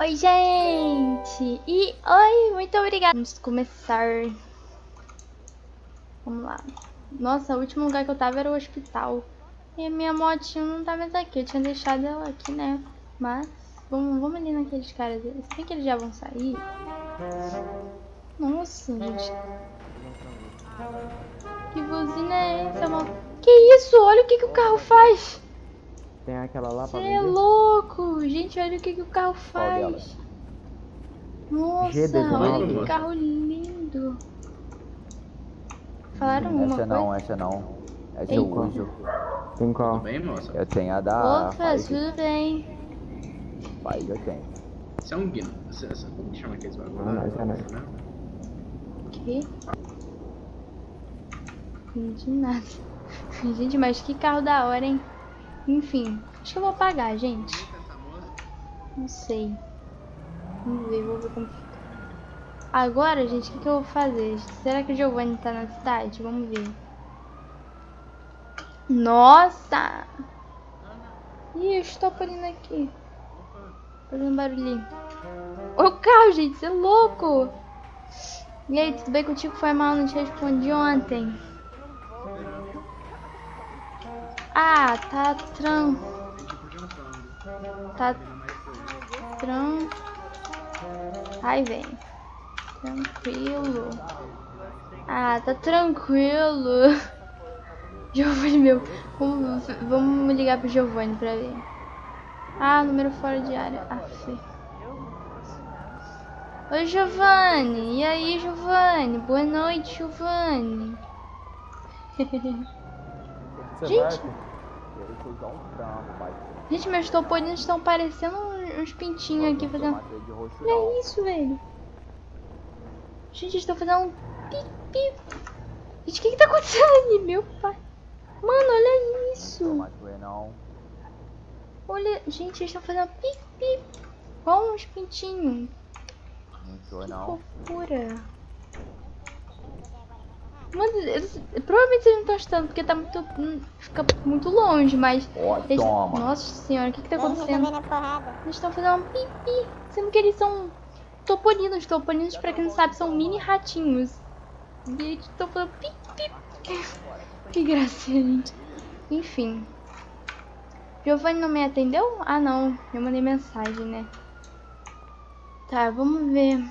Oi, gente! E oi, muito obrigada. Vamos começar. Vamos lá. Nossa, o último lugar que eu tava era o hospital. E a minha motinha não tá mais aqui. Eu tinha deixado ela aqui, né? Mas, vamos, vamos ali naqueles caras. Se bem que eles já vão sair. Nossa, gente. Que buzina é essa? Que isso? Olha o que, que o carro faz. Tem aquela lá pra Você é vender? louco! Gente, olha o que, que o carro faz. Nossa, G19. olha que carro lindo. Falaram uma Essa não, coisa? essa não. Essa eu uso. Tem qual? Tudo bem, moça? Eu tenho a da Opa, tudo bem. Five eu tenho. Você é um guino. Como que chama aqueles bagulho? Ah, mas é, né? Que? Não entendi nada. Gente, mas que carro da hora, hein? Enfim, acho que eu vou pagar, gente. Não sei. Vamos ver, vou ver como fica. Agora, gente, o que, que eu vou fazer? Será que o Giovanni tá na cidade? Vamos ver. Nossa! Ih, eu estou pulando aqui. Fazendo barulhinho. O carro, gente, você é louco! E aí, tudo bem contigo? Foi mal, não te respondi ontem. Ah, tá tran... Tá tran... Ai, vem. Tranquilo. Ah, tá tranquilo. Giovanni, meu. Vamos, vamos ligar pro Giovanni pra ver. Ah, número fora de área. Aff. Oi, Giovanni. E aí, Giovanni? Boa noite, Giovanni. Você Gente. vai? Um. Gente, meus topolinos estão parecendo uns pintinhos aqui fazendo. Olha não. isso, velho. Gente, eles estão fazendo um pi-pi. Gente, o que que tá acontecendo ali, meu pai? Mano, olha isso. Olha, gente, eles estão fazendo pi-pi. Igual uns pintinhos. Não Que não. fofura. Mano, eles, provavelmente vocês não estão estando porque tá muito. hum, Fica muito longe, mas. Ó, eles- toma. Nossa senhora, o que que tá acontecendo? Eles estão fazendo um pipi. Sendo que eles são topolinos. Topolinos, pra quem não sabe, são mini ratinhos. E eles estão fazendo pipi. Que gracinha, gente. Enfim. Giovanni não me atendeu? Ah, não. Eu mandei mensagem, né? Tá, vamos ver.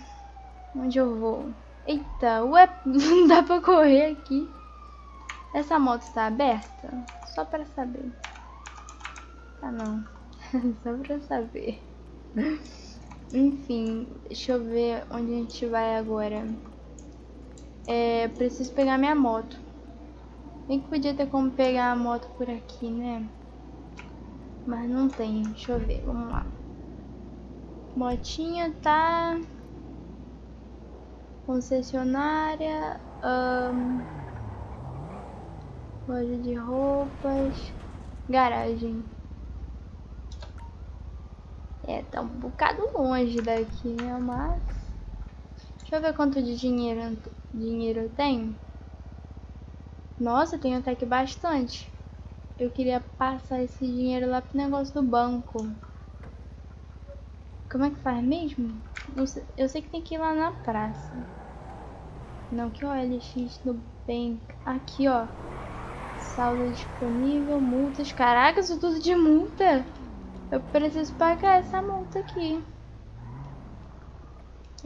Onde eu vou? Eita, ué, não dá pra correr aqui. Essa moto está aberta? Só pra saber. Ah, não. Só pra saber. Enfim, deixa eu ver onde a gente vai agora. É, preciso pegar minha moto. Bem que podia ter como pegar a moto por aqui, né? Mas não tem. Deixa eu ver, vamos lá. Motinha tá... Concessionária... Loja de roupas... Garagem. É, tá um bocado longe daqui, né? Mas. Deixa eu ver quanto de dinheiro, dinheiro eu tenho. Nossa, eu tenho até que bastante. Eu queria passar esse dinheiro lá pro negócio do banco. Como é que faz mesmo? Sei- eu sei que tem que ir lá na praça. Não, que OLX do Bank. Aqui, ó. Saldo disponível, multas. Caraca, isso tudo de multa. Eu preciso pagar essa multa aqui.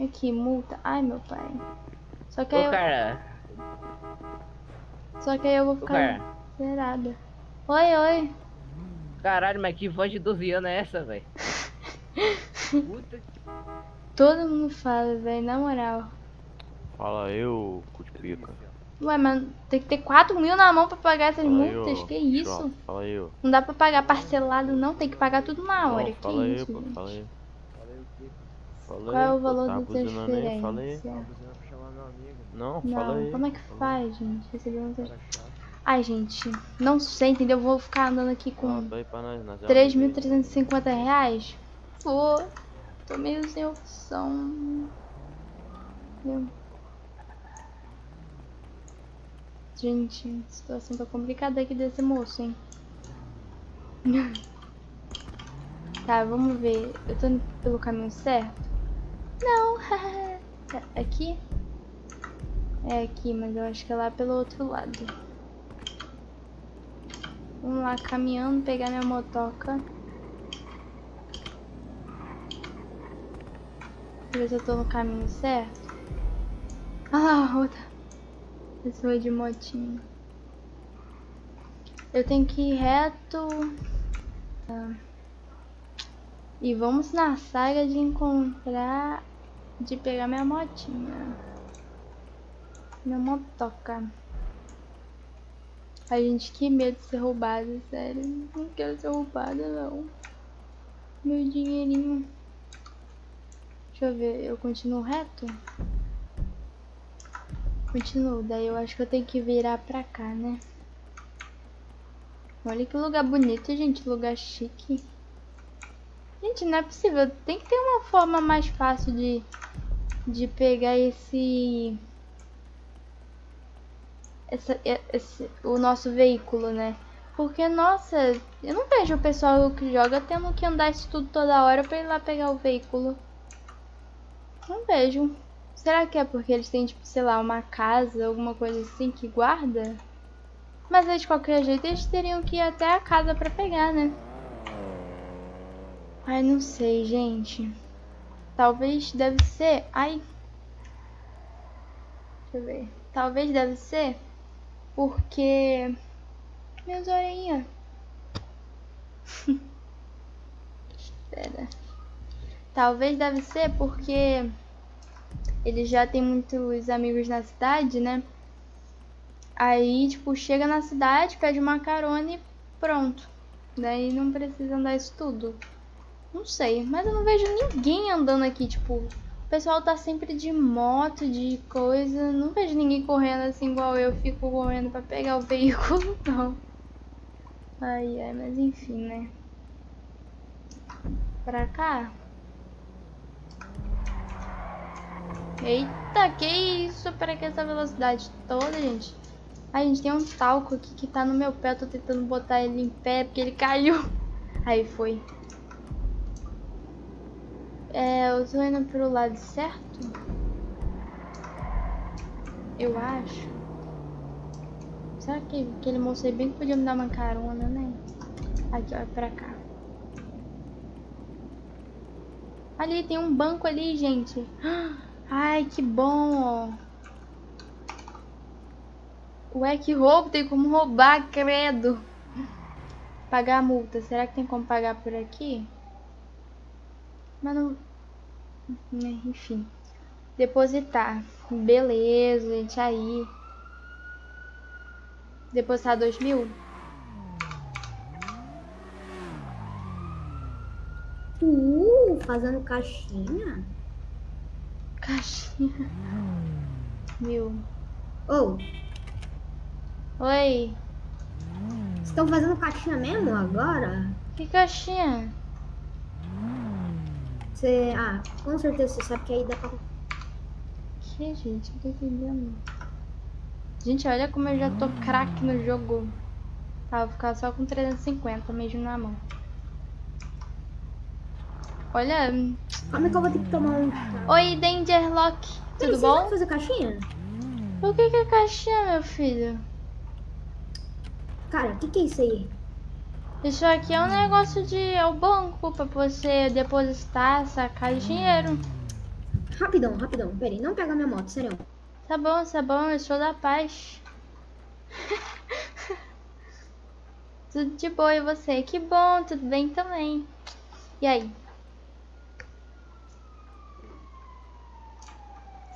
Aqui, multa. Ai, meu pai. Só que aí Ô, eu, cara, só que aí eu vou ficar zerada. Oi, oi. Caralho, mas que voz de 12 anos é essa, velho? Todo mundo fala, velho, na moral. Fala eu, Cutipica. Ué, mas tem que ter 4 mil na mão pra pagar essas Fala multas. eu, que isso? João, Fala eu. Não dá pra pagar parcelado, não. Tem que pagar tudo na Não, hora. que fala isso, gente? fala aí. Fala Qual é o valor tá da transferência? Não, fala Não, como é que faz, gente? Receber uma trans- Ai, gente, não sei, entendeu? Vou ficar andando aqui com Conta aí pra nós, nós é 3.350 reais? Pô, tô meio sem opção. Eu- Gente, a situação tá complicada aqui desse moço, hein? Tá, vamos ver. Eu tô indo pelo caminho certo? Não. Tá, aqui? É aqui, mas eu acho que é lá pelo outro lado. Vamos lá, caminhando, pegar minha motoca. Ver se eu tô no caminho certo. Ah lá, outra pessoa de motinho. Eu tenho que ir reto. Tá. E vamos na saga de encontrar. De pegar minha motinha. Minha motoca. Ai, gente, que medo de ser roubada, sério. Não quero ser roubada, não. Meu dinheirinho. Deixa eu ver, eu continuo reto? Continuo, daí eu acho que eu tenho que virar pra cá, né? Olha que lugar bonito, gente, lugar chique. Gente, não é possível, tem que ter uma forma mais fácil de, de pegar esse, essa, esse... O nosso veículo, né? Porque, nossa, eu não vejo o pessoal que joga tendo que andar isso tudo toda hora pra ir lá pegar o veículo. Não vejo. Será que é porque eles têm, tipo, sei lá, uma casa, alguma coisa assim que guarda? Mas aí, de qualquer jeito, eles teriam que ir até a casa pra pegar, né? Ai, não sei, gente. Talvez deve ser... Ai. Deixa eu ver. Talvez deve ser porque... Minhas orelhinhas. Espera. Talvez deve ser porque ele já tem muitos amigos na cidade, né? Aí, tipo, chega na cidade, pede uma carona e pronto. Daí não precisa andar isso tudo. Não sei, mas eu não vejo ninguém andando aqui, tipo, o pessoal tá sempre de moto, de coisa. Não vejo ninguém correndo assim igual eu fico correndo pra pegar o veículo, não. Ai, ai, mas enfim, né? Pra cá? Eita, que isso? Para que essa velocidade toda, gente? Ai, gente, tem um talco aqui que tá no meu pé. Eu tô tentando botar ele em pé porque ele caiu. Aí foi. É, eu tô indo pro lado certo? Eu acho. Será que aquele moço aí bem que podia me dar uma carona, né? Aqui, é pra cá. Ali, tem um banco ali, gente. Ai, que bom. Ué, que roubo, tem como roubar, credo. Pagar a multa, será que tem como pagar por aqui? Mas não... Né, enfim. Depositar. Beleza, gente, aí. Depositar dois mil? Uh, fazendo caixinha? Caixinha. Mil. Ô, Oi. vocês estão fazendo caixinha mesmo agora? Que caixinha? Você. Ah, com certeza você sabe que aí dá pra. Que, gente? Não tô entendendo. Gente, olha como eu já tô craque no jogo. Tá, vou ficar só com 350 mesmo na mão. Olha. Como é que eu vou ter que tomar um? Oi, Dangerlock. Tudo Peraí, vocês bom? vão fazer caixinha? O que que é caixinha, meu filho? Cara, o que, que é isso aí? Isso aqui é um negócio de... É o banco pra você depositar, sacar dinheiro. Rapidão, rapidão. Pera aí, não pega minha moto, sério. Tá bom, tá bom, eu sou da paz. tudo de boa e você? Que bom, tudo bem também. E aí?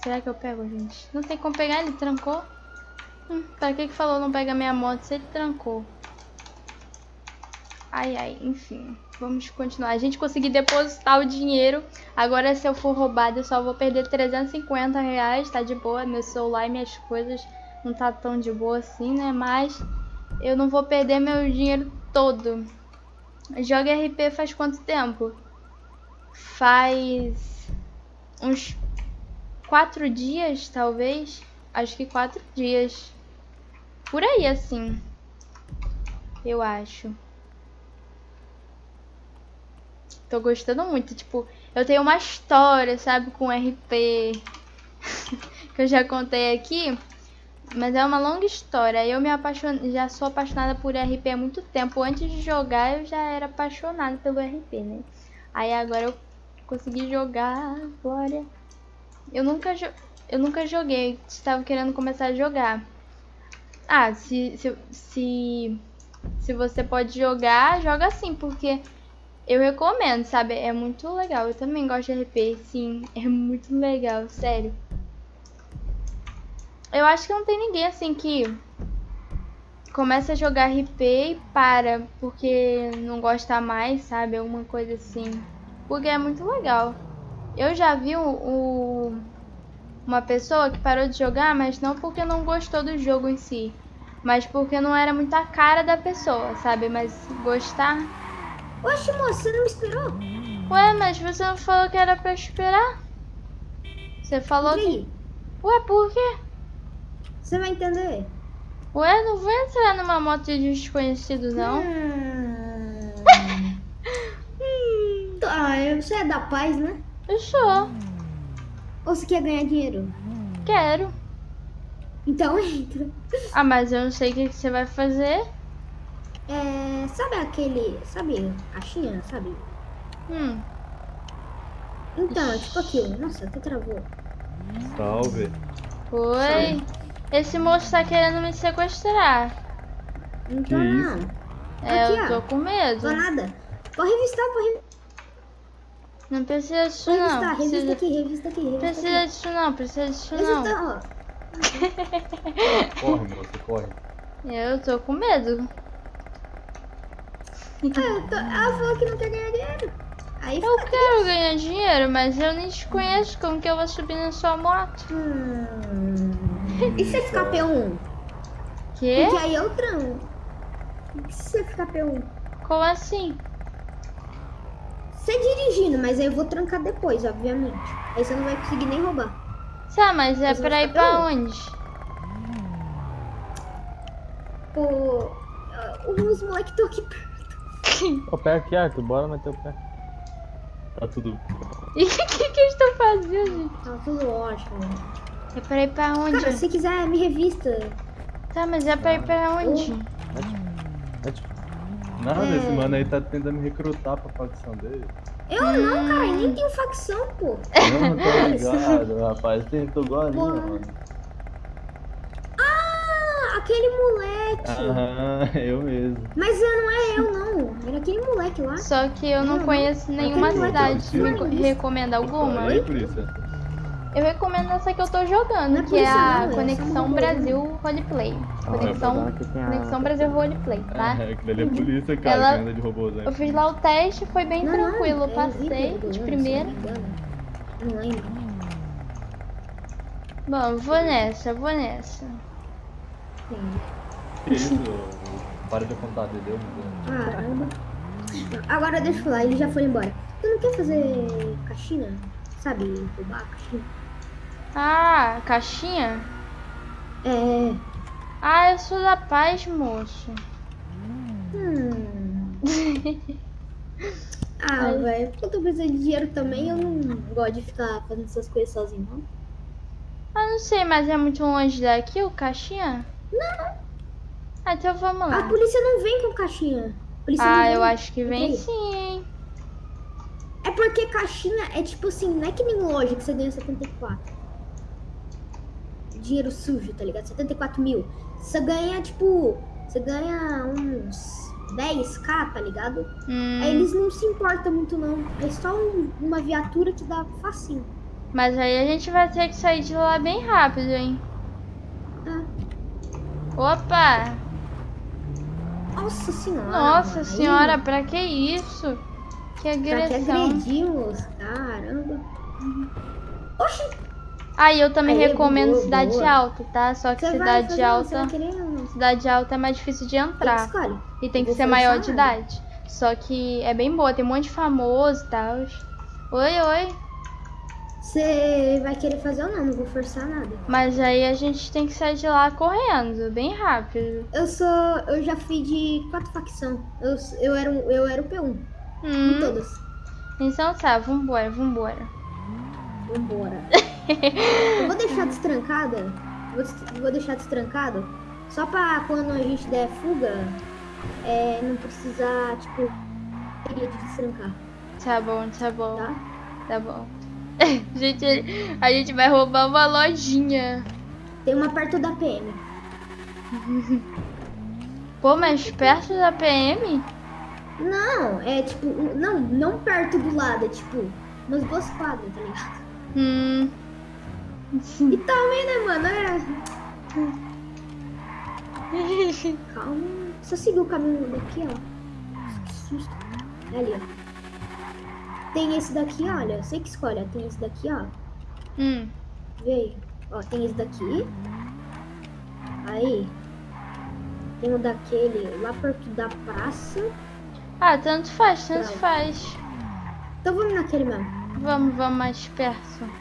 Será que eu pego, gente? Não tem como pegar, ele trancou. Hum, pra que que falou não pega minha moto se ele trancou? Ai, ai, enfim. Vamos continuar. A gente conseguiu depositar o dinheiro. Agora, se eu for roubada, eu só vou perder 350 reais. Tá de boa. Meu celular e minhas coisas não tá tão de boa assim, né? Mas eu não vou perder meu dinheiro todo. Joga RP faz quanto tempo? Faz uns quatro dias, talvez. Acho que quatro dias. Por aí, assim. Eu acho. tô gostando muito. Tipo, eu tenho uma história, sabe, com RP que eu já contei aqui. Mas é uma longa história. Eu me apaixonei, já sou apaixonada por RP há muito tempo. Antes de jogar, eu já era apaixonada pelo RP, né? Aí agora eu consegui jogar, glória. Eu nunca, eu nunca joguei, estava querendo começar a jogar. Ah, se, se, se, se você pode jogar, joga sim, porque eu recomendo, sabe? É muito legal. Eu também gosto de RP, sim. É muito legal, sério. Eu acho que não tem ninguém assim que começa a jogar RP e para porque não gosta mais, sabe? Alguma coisa assim. Porque é muito legal. Eu já vi o, o, uma pessoa que parou de jogar, mas não porque não gostou do jogo em si. Mas porque não era muito a cara da pessoa, sabe? Mas gostar. Oxe, moça, você não me esperou? Ué, mas você não falou que era pra esperar? Você falou que. Ué, por quê? Você vai entender. Ué, não vou entrar numa moto de desconhecido, não. Hum. Tá, você é da paz, né? Eu sou. Ou você quer ganhar dinheiro? Quero. Então entra. Ah, mas eu não sei o que, que você vai fazer. É, sabe aquele. Sabe, caixinha, sabe? Hum. Então, é tipo aquilo. Nossa, até travou. Salve. Oi. Esse moço tá querendo me sequestrar. Não Que tô isso? não. É, Aqui, eu ó. tô com medo. Tô nada. Pode revistar, pode revistar. Não precisa disso não. revista Precisa, aqui, revista aqui, revista precisa disso não, precisa disso aqui. não. Corre, moça, corre. Eu tô com medo. Ah, eu tô- Ela falou que não quer ganhar dinheiro. Aí Eu quero ganhar dinheiro, mas eu nem te conheço. Como que eu vou subir na sua moto? Hum. E se você ficar P1? Quê? Porque aí eu tranco. E se você ficar P1? Como assim? Você dirigindo, mas aí eu vou trancar depois, obviamente. Aí você não vai conseguir nem roubar. Tá, mas é Mas eu pra ir vou pra onde? Pô, os moleques estão aqui perto. Ó, pé aqui, Arthur, bora meter o pé. Tá tudo. E o que, que, estão fazendo, gente? Tá tudo ótimo. É pra ir pra onde? Cara, se quiser, me revista. Tá, mas é pra ir pra onde? É tipo. Nada, esse mano aí tá tentando me recrutar pra facção dele. Eu não, cara, nem tenho facção, pô. Não, tô ligado, rapaz. Tentou agora, mano. Ah, aquele moleque. Aham, eu mesmo. Mas eu não é eu, não. Era aquele moleque lá. Só que eu não Não, conheço nenhuma cidade. Me existe. recomenda alguma? Por isso. Eu recomendo essa que eu tô jogando, é que é a não, é Conexão um Brasil Roleplay. Ah, Conexão, Conexão Brasil Roleplay, tá? É, aquilo ali é polícia, cara, Ela- que anda de robôzão. Eu fiz lá o teste, foi bem Não, tranquilo. não, é Passei de primeira. Não, lembro. Bom, vou nessa, vou nessa. Isso? Para de apontar, entendeu? Caramba. Agora deixa eu falar, eles já foram embora. Tu não quer fazer caixinha? Sabe, roubar a caixinha? Ah, caixinha? É. Ah, eu sou da paz, moço. Hum. Ah, velho, porque eu tô precisando de dinheiro também, eu não gosto de ficar fazendo essas coisas sozinho, não. Ah, não sei, mas é muito longe daqui o caixinha? Não. Ah, então vamos A lá. polícia não vem com caixinha. A Ah, eu acho que vem Ok. sim, hein? É porque caixinha é tipo assim, não é que nem loja que você ganha 74. Dinheiro sujo, tá ligado? 74 mil. Você ganha, tipo, você ganha uns 10k, tá ligado? Hum, Aí eles não se importam muito não. É só um- uma viatura que dá facinho. Mas aí a gente vai ter que sair de lá bem rápido, hein? Ah, Opa! nossa senhora. Nossa aí senhora, pra que isso? Que agressão. agredimos? Caramba. Oxi, Aí eu também Aí, recomendo boa, Cidade boa. Alta, tá? Só que você Cidade Alta. Querer? Cidade Alta é mais difícil de entrar. escolhe. E tem que ser maior de idade. Só que é bem boa, tem um monte de famoso e tal. Oi, oi. Você vai querer fazer ou não? Não vou forçar nada. Mas aí a gente tem que sair de lá correndo, bem rápido. Eu sou. Eu já fui de quatro facção. Eu, eu, era, eu era o P1. Em Hum, todas. Então tá, vambora, vambora. Vambora. eu vou deixar destrancada. Vou, vou deixar destrancado. Só pra quando a gente der fuga, é, não precisar, tipo, teria de destrancar, Tá bom, tá bom, tá? tá bom. gente, a gente vai roubar uma lojinha. Tem uma perto da PM. Pô, mas perto da PM? Não, é tipo, não, não perto do lado, é tipo, umas duas quadras, tá ligado? Hum. E também, né, mano? É. Calma. Só seguir o caminho daqui, ó. Que susto. É ali, ó. Tem esse daqui, olha. Você que escolhe. Tem esse daqui, ó. hum. Vê aí. Ó, tem esse daqui. Aí. Tem o daquele lá perto da praça. Ah, tanto faz, tanto Pronto. faz. Então vamos naquele mesmo. Vamos, vamos mais perto.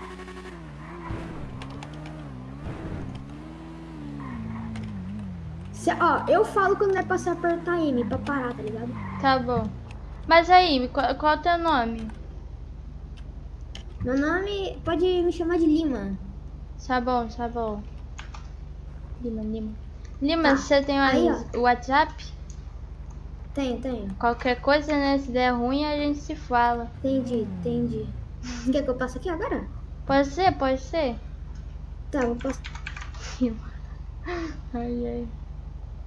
Se- ó, eu falo quando vai passar apertar M pra parar, tá ligado? Tá bom. Mas aí, qual, qual é o teu nome? Meu nome pode me chamar de Lima. Tá bom, tá bom. Lima, Lima. Lima, Tá. você tem o WhatsApp? Tenho, tenho. Qualquer coisa, né? Se der ruim, a gente se fala. Entendi, entendi. Quer que eu passe aqui agora? Pode ser, pode ser. Tá, vou passar. Ai, ai.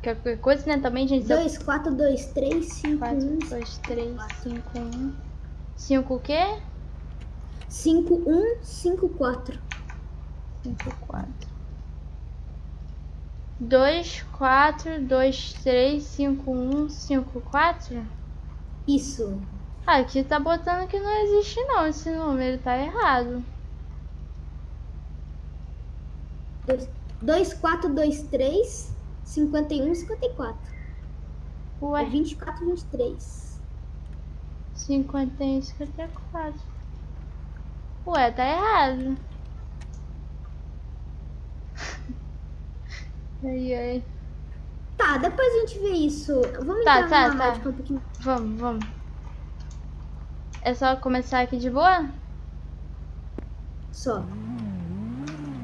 Qualquer coisa, né? Também, gente. 2, 4, 2, 3, 5, 4, 1. 2, 3, 5, 1. 5 o quê? 5, 1, 5, 4. 5, 4. 2, 4, 2, 3, 5, 1, 5, 4? Isso. Ah, aqui tá botando que não existe não, esse número tá errado. 2, 4, 2, 3, 51, 54. É Ué, 24, 23. 51, 54. Ué, tá errado. Ai, ai. Tá, depois a gente vê isso. Vamos Tá, entrar tá, tá. é um pouquinho. Vamos, vamos. É só começar aqui de boa? Só.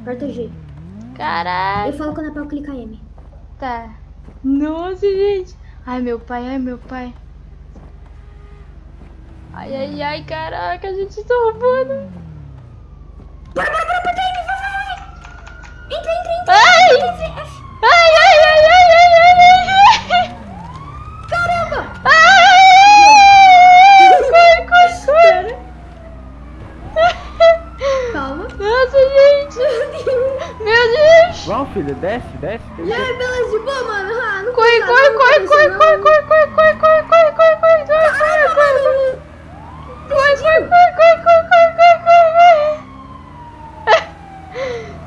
Aperta G. Caralho. Eu falo quando é pra eu clicar M. Tá. Nossa, gente. Ai, meu pai, ai, meu pai. Ai, ai, ai, caraca, a gente tá roubando. Bora, bora, bora, M, vai, vai, vai. Entra, entra, entra. Ai! Ai, Meu Deus. Vamos, filho, desce, desce. E aí, beleza de boa, mano? Ah, não Corre, custa corre, nada, corre, não corre, custa corre, nada. corre, corre, corre, corre, corre, corre, corre, corre, corre, corre, corre. Corre, corre, corre, corre, corre, corre, corre, corre.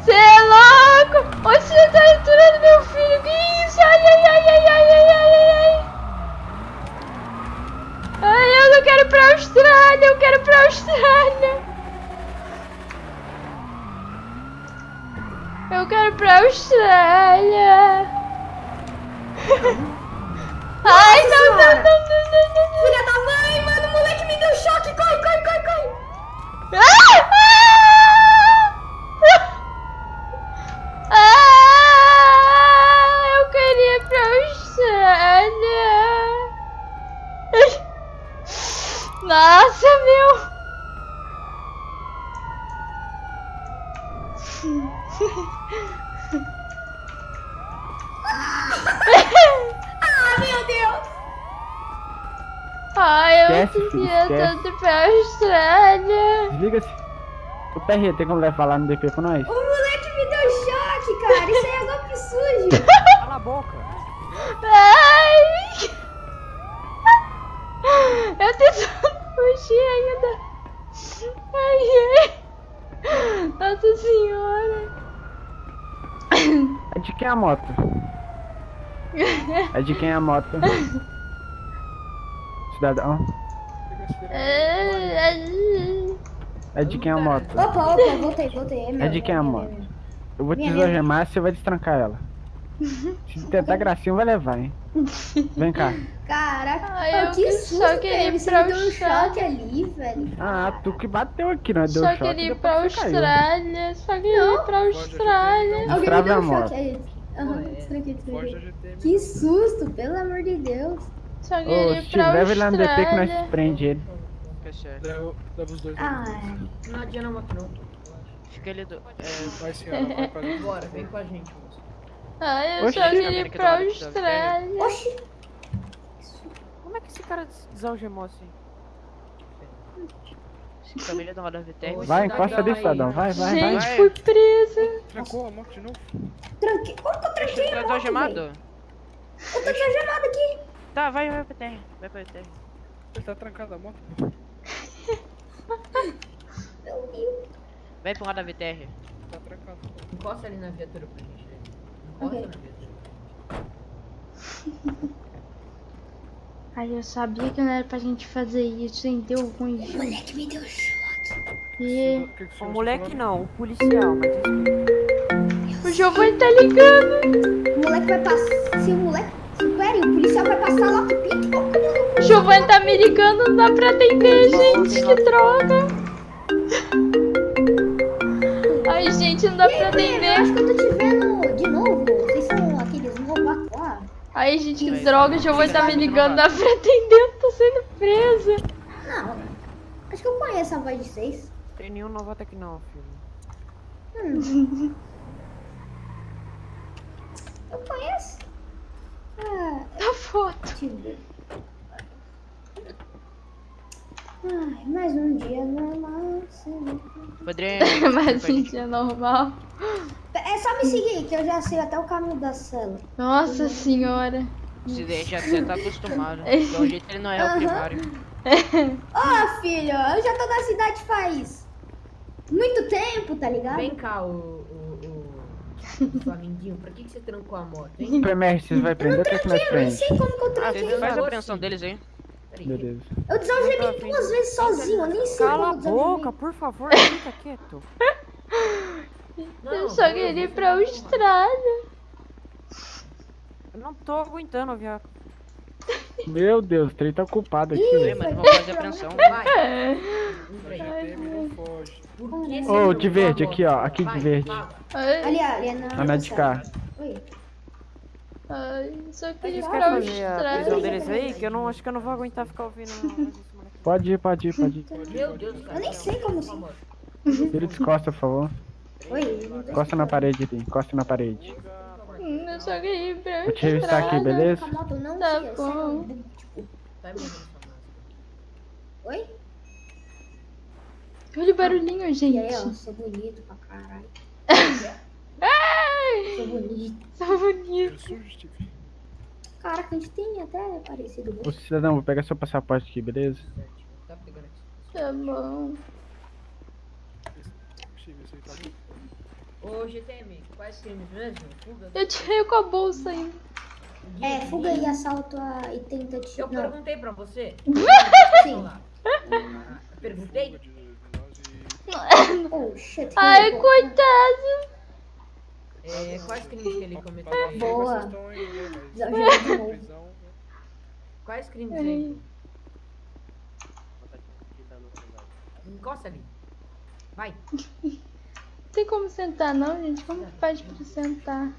Você é louco! Onde você tá entrando, meu filho? Que isso? Ai, ai, ai, ai, ai, ai, ai, ai, ai. Ai, eu não quero ir pra Austrália, eu quero ir pra Austrália. Eu quero pra Austrália. Ai, não, não, não, não, não, não, não. Filha da mãe, mano, o moleque me deu choque. Corre, corre, corre, corre. Ah! Ah! Ah! Eu queria pra Austrália. Nossa, meu. Ah, meu Deus. Ai, eu Esquece, esquece. tanto ir pra Austrália. Desliga-se. Ô, PR, tem como levar lá no DP com nós? O moleque me deu choque, cara. Isso aí é golpe sujo. Cala a boca. Ai! Eu tentando fugir ainda. Ai, ai. Nossa senhora. É de quem é a moto? É de quem é a moto? Cidadão. É de quem é a moto? Opa, opa, voltei, voltei. É, meu, É de quem a meu, moto? meu. Eu vou te desalgemar e você vai destrancar ela. Se tentar gracinha, vai levar, hein? Vem cá. Caraca, Ai, eu que que susto, só queria ir pra deu um Austrália. choque ali, velho. Ah, tu que bateu aqui, não é? Deu Só choque, queria ir pra. Austrália. Só queria ir pra Austrália. Alguém me deu a um moto. choque aí. Aham, destranquei, destranquei. GTM. Que susto, pelo amor de Deus. Só queria ir pra leva ele lá no DP que nós Austrália. prende ele. Leva, leva os dois. Ah, Não adianta moto não. Fica ali do. Vai senhora, vai pra dentro. Bora, vem com a gente, moço. Ai, eu Oxi. só queria ir pra Austrália. oxi. Como é que esse cara desalgemou assim? Família da Roda VTR. Vai, encosta ali, cidadão. Vai, vai, vai. Gente, vai. fui presa. Trancou a moto de novo? Tranquei. Como que eu tranquei Tá a moto, desalgemado? velho? Eu tô desalgemado aqui. Tá, vai, vai pra terra. Vai pra terra. Ele tá trancado a moto? Meu Deus. Vai pro Roda VTR. Tá trancado. Encosta ali na viatura pra gente. né? Encosta Ok. na viatura. Ai, eu sabia que não era pra gente fazer isso, hein? Deu ruim. O moleque me deu choque. E O que que o O senhor moleque não, o policial, mas o Giovanni tá ligando. O moleque vai passar. Se o moleque. Se, pera, o policial vai passar lá que pique. O Giovanni tá me ligando, não dá pra atender, gente. Que droga. Ai, gente, não dá pra atender. acho que eu tô te vendo de novo. Vocês são aqueles novatos lá. Ai, gente, que droga. O Giovanni tá me ligando, não dá pra atender. Eu tô sendo presa. Não. Acho que eu conheço a voz de vocês. tem nenhum novato aqui não, filho. Hum. Eu conheço. Ah, Tá foto. deixa eu ver. Ai, mais um dia normal. Padrinho. Mas gente, é normal. É só me seguir, que eu já sei até o caminho da cela. Nossa senhora. Se deixa, você tá acostumado. Esse- Pelo jeito ele não é o Aham. primário. Ô, filho, eu já tô na cidade faz muito tempo, tá ligado? Vem cá, o. o, o, o Flamindinho, pra que, que você trancou a moto, hein? Primeiro, vocês vai prender, o que é nós Eu não prende? sei como que eu Ah, tranquei. vocês faz a apreensão sim. deles aí. Peraí, Beleza. Eu desalgemei duas vezes sozinho, eu nem sei Cala a boca, por favor, fica quieto. Não, Eu só queria ir pra. Austrália. Eu não tô aguentando, viado. Meu Deus, o trem tá ocupado aqui, velho. mas vamos fazer a apreensão. Vai, Ô, trancou de verde, aqui, ó, aqui de Vai, verde. Ali, ali, é na... Na de cá. Oi. Ai, só queria a prisão Austrália. deles aí? Que eu não acho que eu não vou aguentar ficar ouvindo. moleque. Pode ir, pode ir, pode ir. Meu Deus, cara. Eu nem sei como Trancou a moto. Vira de costas, por favor. Oi. Encosta na parede ali, encosta na parede. Hum, Eu só queria ir pra Vou te revistar aqui, Austrália. beleza? Tá bom. sei, tipo... Máscara. Oi? Olha o barulhinho, E aí, gente. ó, sou bonito pra caralho. Sou bonito. tá bonito. Eu sujo, Steve. Caraca, a gente tem até parecido Ô gosto. cidadão, vou pegar seu passaporte aqui, beleza? Tá bom. Ô, GTM, quais crimes mesmo? Fuga? Eu tirei com a bolsa ainda. É, fuga e assalto a... e tentativa... Eu perguntei pra você. sim. Perguntei? Oh, shit. Ai, coitado. É, quais crimes que ele cometeu aí? Boa. aí, né, mas- Desalgemei de novo. Quais crimes aí? Encosta ali. Vai. Tem como sentar não, gente? Como que faz pra sentar?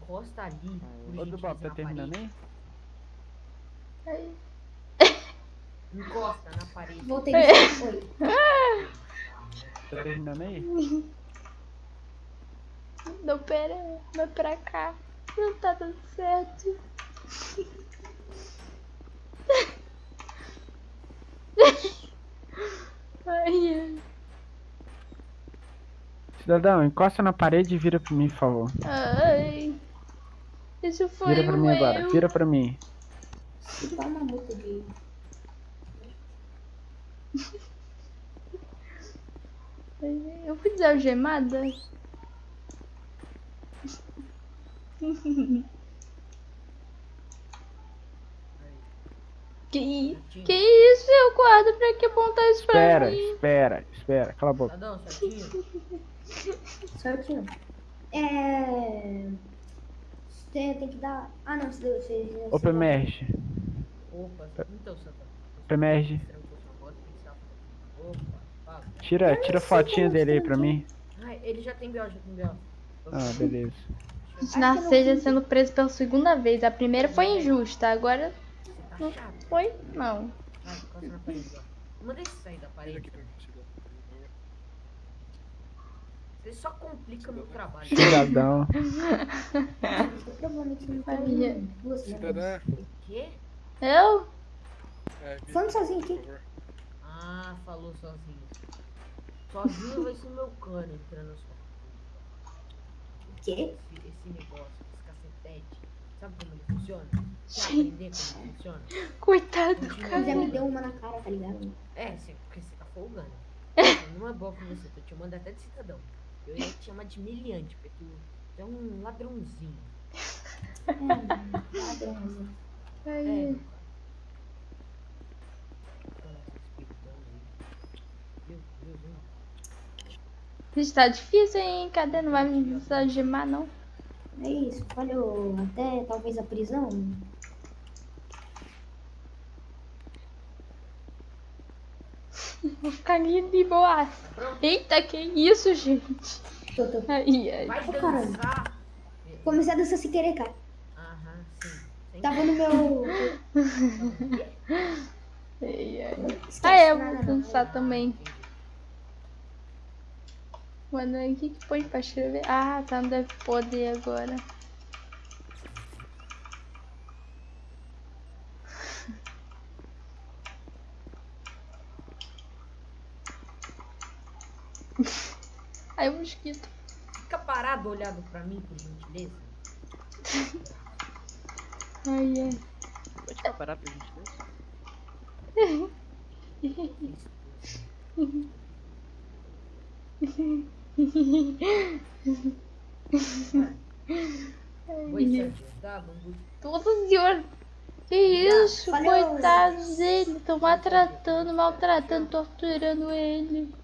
Encosta ali. Ô, Bob, tá terminando aí? Ai. Encosta na parede. Voltei. Tá terminando aí? Não, pera. Vai pra cá. Não tá dando certo. Ai, ai. Cidadão, encosta na parede e vira pra mim, por favor. Ai. Isso foi Vira pra mim agora, erro. vira pra mim. Dá uma multa de... Eu fui desalgemada? que, que isso, seu quadro? Pra que apontar isso pra Espera, mim? espera, espera. Cala a boca. Cidadão, certinho? Certinho. É. Tem, tem que dar. Ah, não, você deu. Você, você, Ô, Pemerge. Opa, então, Santa. Opa, fala. Tira, tira a fotinha dele aí pra mim. Ai, ele já tem BO, já tem BO. Ah, beleza. Gente, Narceja sendo preso pela segunda vez. A primeira foi injusta, agora tá chato. foi não. Manda ele sair da parede. cidadão. Você só complica meu trabalho. Cidadão. não? Cidadã, O quê? Eu? é, Falando sozinho aqui. Ah, falou sozinho. Sozinho vai ser meu cano entrando. O quê? Esse, esse negócio, esse cacetete. Sabe como ele funciona? Aprender como ele funciona? Coitado do Continua. cara. Já me deu uma na cara, tá ligado? É, sim, porque você tá folgando. Não é boa com você, tô te chamando até de cidadão. Eu ia te chamar de miliante, porque tu, tu é um ladrãozinho. É, ladrãozinho. É, Ai, meu cara. Então, esse espiritão aí. Meu Deus, hein? Gente, tá difícil, hein? Cadê? Não vai me desalgemar, não? É isso, falhou até talvez a prisão. Vou ficar aqui de boa. Eita, que isso, gente? Tô, tô. Ai, ai. Vai dançar! Comecei a dançar sem querer, cara. Aham, sim. Tava no meu. ai, Ah, é, eu vou dançar também. Mano, o que que põe pra escrever? Ah, tá, não deve poder agora. Ai, o mosquito. Fica parado olhando pra mim, por gentileza. Ai, ai. Pode ficar parado pra gente Oi, Sérgio, dá, bambu. Todo senhor. Que isso, Valeu. coitados dele. Estão maltratando, maltratando, torturando ele.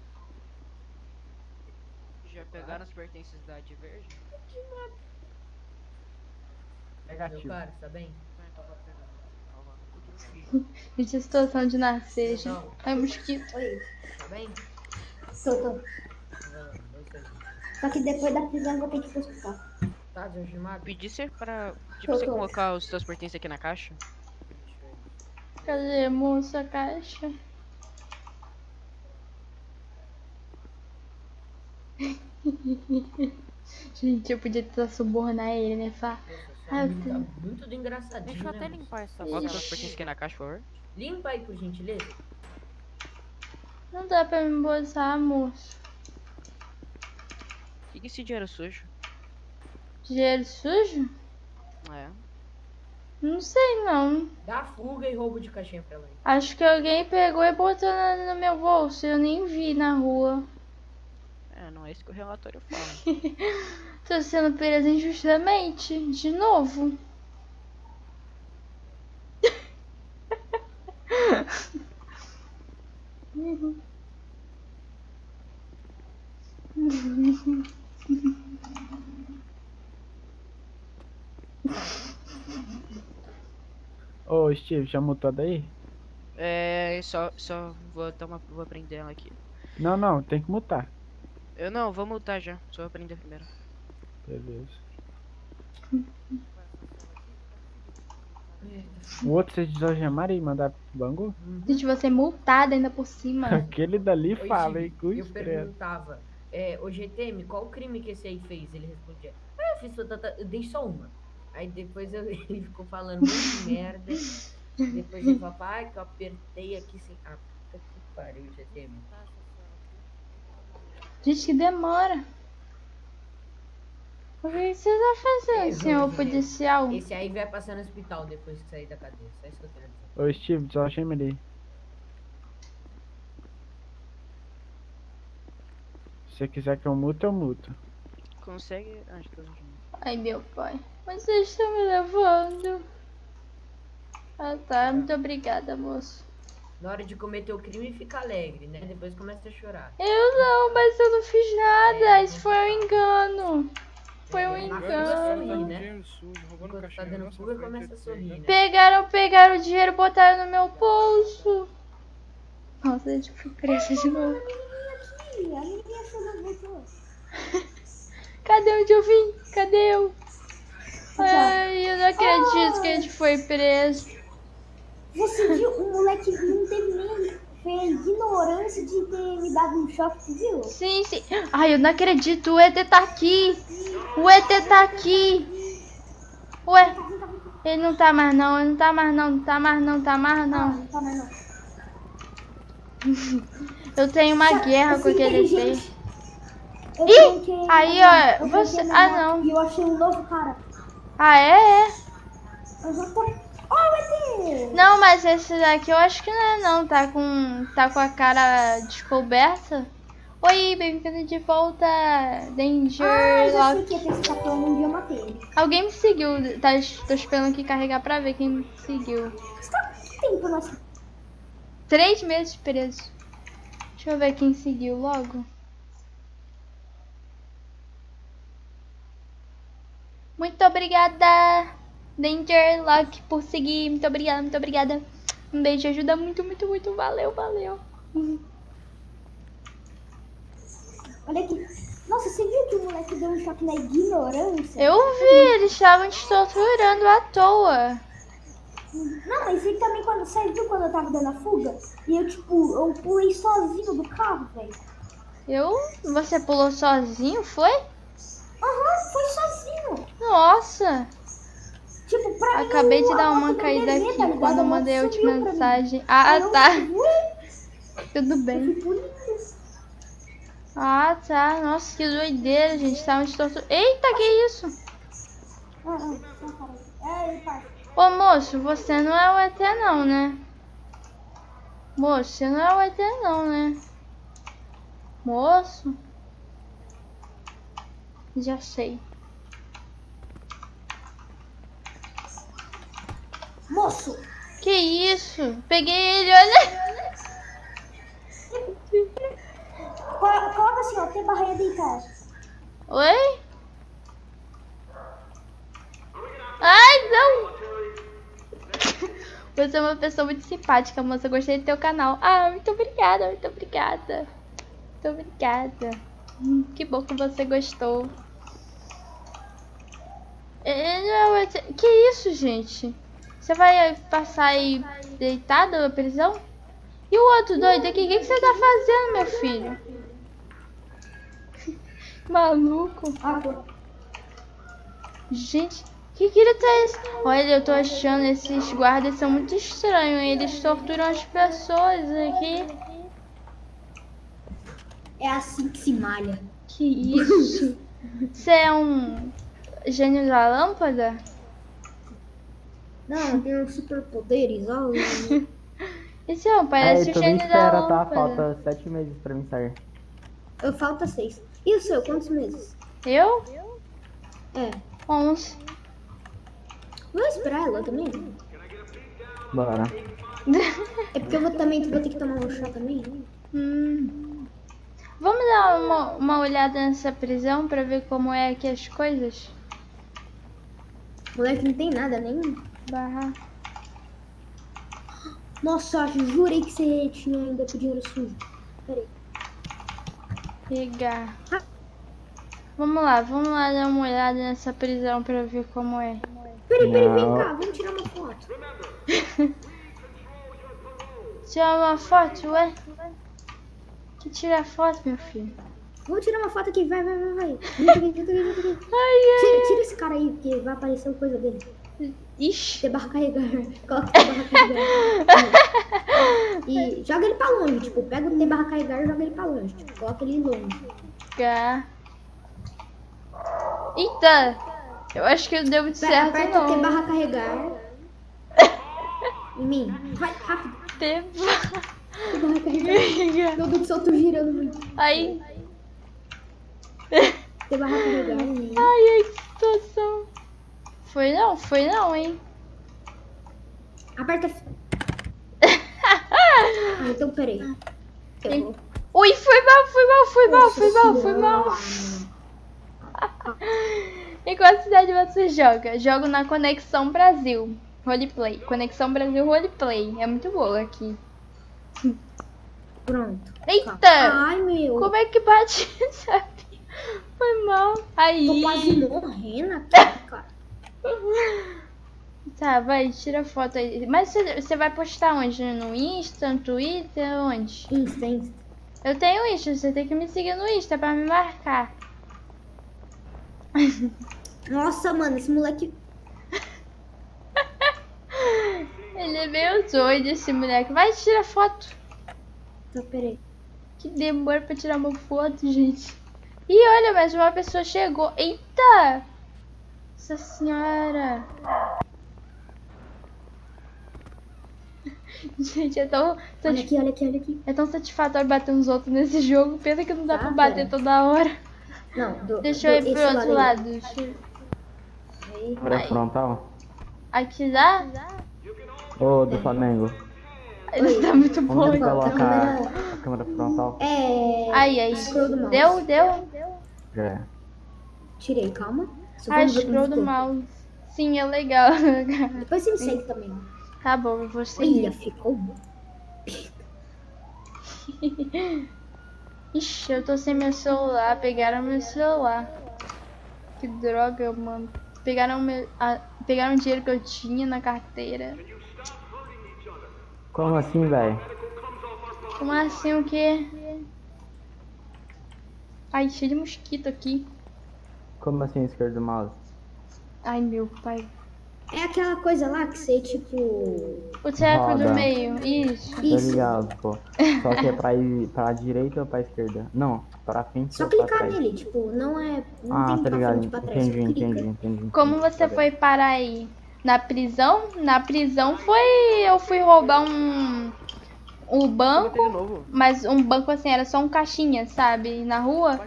Já pegaram as pertences da de verde? Meu Negativo. cara, tá bem? Gente, a situação de Narceja. Não. Ai, mosquito. Oi, Tá bem? tô, tô. Vai lá, oi, Sérgio. Só que depois da prisão eu vou ter que ir pro hospital. Tá desalgemado? Pedir você pra. Tipo, Tô, você tô. colocar os seus pertences aqui na caixa? Cadê, moça, a caixa? Gente, eu podia tentar subornar ele, né? Nossa, Ah, tá muito do engraçadinho, Deixa eu até né, limpar essa Coloca os pertences aqui na caixa, por favor. Limpa aí, por gentileza. não dá pra me botar, moço. O que que é esse dinheiro sujo? Dinheiro sujo? É. Não sei, não. Dá fuga e roubo de caixinha pra ela. Acho que alguém pegou e botou na- no meu bolso. Eu nem vi na rua. É, não é isso que o relatório fala. Tô sendo presa injustamente. De novo. Ô, Steve, já mutou daí? é, só, só vou tomar, vou prender ela aqui. Não, não, tem que mutar. Eu não, vou multar já. Só vou prender primeiro. Beleza. O outro vocês desalgemaram e mandaram pro Bangu? Gente, você é multada ainda por cima. Aquele dali Oi, fala, hein? Eu credo. perguntava, é, ô GTM, qual o crime que esse aí fez? Ele respondia, ah, eu fiz só eu dei só uma. Aí depois eu- ele ficou falando de merda. Depois ele falou, ai, que eu apertei aqui sem. Ah, puta que pariu, GTM. Gente, que demora. O que você tá fazendo, Eu, senhor policial? Esse aí vai passar no hospital depois que sair da cadeia. Só isso que eu quero dizer. Ô, Steve, desalgema ele. Se você quiser que eu muto, eu muto. Consegue. Ah. Ai, meu pai. Mas vocês estão me levando. Ah, tá. Muito obrigada, moço. Na hora de cometer o crime, fica alegre, né? Depois começa a chorar. Eu não, mas eu não fiz nada. É, Isso foi um engano. Foi um é engano. né? tá dando fuga, começa a sorrir, né? Pegaram, pegaram o dinheiro e botaram no meu bolso. Nossa, a gente foi presa de novo. Cadê onde eu vim? Cadê eu? Ai, eu não acredito que a gente foi preso. Você viu? O moleque não teve nem a ignorância de ter me dado um choque, tu viu? Sim, sim. Ai, eu não acredito. O ET tá aqui. O ET tá aqui. Ué, ele não tá mais não. Ele não tá mais não. Não tá mais não. Tá mais não. Não tá mais não. Eu tenho uma guerra com aquele ET. Ih, aí, ó, você- ah, não. E eu achei um novo cara. Ah, é? É. Tá. Não, mas esse daqui eu acho que não é não. Tá com, tá com a cara descoberta. Oi, bem-vindo de volta, Danger Ah, já Lock. sei que esse tá falando um dia eu matei. Alguém me seguiu. Tá, tô esperando aqui carregar pra ver quem me seguiu. Quanto tempo nós... Três meses preso. Deixa eu ver quem seguiu logo. Muito obrigada, Danger Lock, por seguir. Muito obrigada, muito obrigada. Um beijo, ajuda muito, muito, muito. Valeu, valeu. Olha aqui. Nossa, você viu que o moleque deu um choque na ignorância? Eu vi, eles estavam te torturando à toa. Não, mas ele também quando. Viu quando eu tava dando a fuga? E eu, tipo, eu pulei sozinho do carro, velho. Eu? Você pulou sozinho, foi? Aham, foi sozinho. Nossa! Tipo, pra mim. Acabei de a dar uma caída aqui tá quando eu mandei a última mim. mensagem. Ah, eu tá. Tudo bem. Ah, tá. Nossa, que doideira, gente. Tava te torturando. Eita, que isso? Ah, ah. É. Ô, moço, você não é o ET não, né? Moço, você não é o ET não, né? Moço? Já sei. Moço! Que isso? Peguei ele, olha. Colo- Coloca assim, ó, tem barreira deitada. Oi? Ai, não! Você é uma pessoa muito simpática, moça. Eu gostei do teu canal. Ah, muito obrigada, muito obrigada. Muito obrigada. Hum, Que bom que você gostou. É- Que isso, gente? Você vai passar aí deitado na prisão? E o outro doido aqui? O que, que você tá fazendo, meu filho? Maluco. Gente, que grito é esse? Olha, eu tô achando esses guardas são muito estranhos. Eles torturam as pessoas aqui. É assim que se malha. Que isso? Você é um gênio da lâmpada? Não, eu tenho superpoderes, ó. Esse é um, Aí, parece o tu nem gênio da espera, tá? Falta sete meses pra mim sair. Eu falta seis. E o seu, quantos meses? Eu? É. Onze. Vou esperar ela também? Bora. É porque eu vou também vou ter que tomar um chá também. Hum. Vamos dar uma, uma olhada nessa prisão pra ver como é aqui as coisas? Moleque não tem nada nenhum. Barra. Nossa, eu jurei que você tinha ainda com dinheiro sujo. Peraí. Pegar. Vamos lá, vamos lá dar uma olhada nessa prisão pra ver como é. Peraí, peraí, vem cá, vamos tirar uma foto. Tirar uma foto, ué? Que tirar foto, meu filho? Vamos tirar uma foto aqui, vai, vai, vai, vai. Aqui, vem aqui, vem aqui. Ai, Tira, tira esse cara aí, porque vai aparecer uma coisa dele. Ixi. Ter barra carregar. Coloca T barra carregar. E joga ele pra longe, tipo, pega o T barra carregar e joga ele pra longe. Tipo, coloca ele longe. Cá. Eita! Eu acho que deu muito Vai, certo, aperta o T não. barra carregar. Em mim. Vai, rápido. Teve- T barra carregar. Meu Deus do céu, eu tô girando muito. Ai, T barra carregar em mim. ai, ai, que situação. Foi não, foi não, hein? Aperta. Ah, então peraí. Eu. Ui, foi mal, foi mal, foi mal, Nossa foi mal, foi mal. Em qual cidade você joga? Jogo na Conexão Brasil. Roleplay. Conexão Brasil Roleplay. É muito boa aqui. Pronto. Eita! Ai, meu. Como é que bate? Foi mal. Aí. Tô quase morrendo aqui, cara. Tá, vai, tira foto aí. Mas você vai postar onde? No Insta, no Twitter, onde? Insta, Insta. Eu tenho Insta, você tem que me seguir no Insta pra me marcar. Nossa, mano, esse moleque. Ele é meio doido, esse moleque. Vai, tira foto. Tá, peraí. Que demora pra tirar uma foto, gente. Ih, olha, mas uma pessoa chegou. Eita! Nossa senhora. Gente, é tão, Olha aqui, olha aqui, olha aqui. É tão satisfatório bater uns outros nesse jogo. Pena que não dá Ah, pra bater pera. toda hora. Não, do, Deixa eu do- ir pro outro aí. lado. Deixa frontal. Aqui dá? Ô, do Flamengo. Ele tá muito bom. Onde então. coloca câmera- a câmera frontal? É. Aí, aí. Deu, deu? Já é. Tirei, calma. Ah, como scroll do mouse. Sim, é legal. Depois você me segue também. tá bom, eu vou Olha, ficou bom. Ixi, eu tô sem meu celular. Pegaram meu celular. Que droga, mano. Pegaram meu. ah, pegaram o dinheiro que eu tinha na carteira. Como assim, velho? Como assim o quê? Ai, cheio de mosquito aqui. Como assim, esquerdo do mouse? Ai, meu pai. É aquela coisa lá que você, tipo. O treco do meio, isso. Tô Isso. ligado, pô. Só que é pra ir pra direita ou pra esquerda? Não, pra frente Só ou pra clicar trás? nele, tipo, não é. Não Ah, tem tá pra ligado. frente, pra trás. Entendi, clica. entendi, entendi. Como entendi. você foi parar aí? Na prisão? Na prisão foi. Eu fui roubar um. Um banco. Mas um banco assim, era só um caixinha, sabe? Na rua.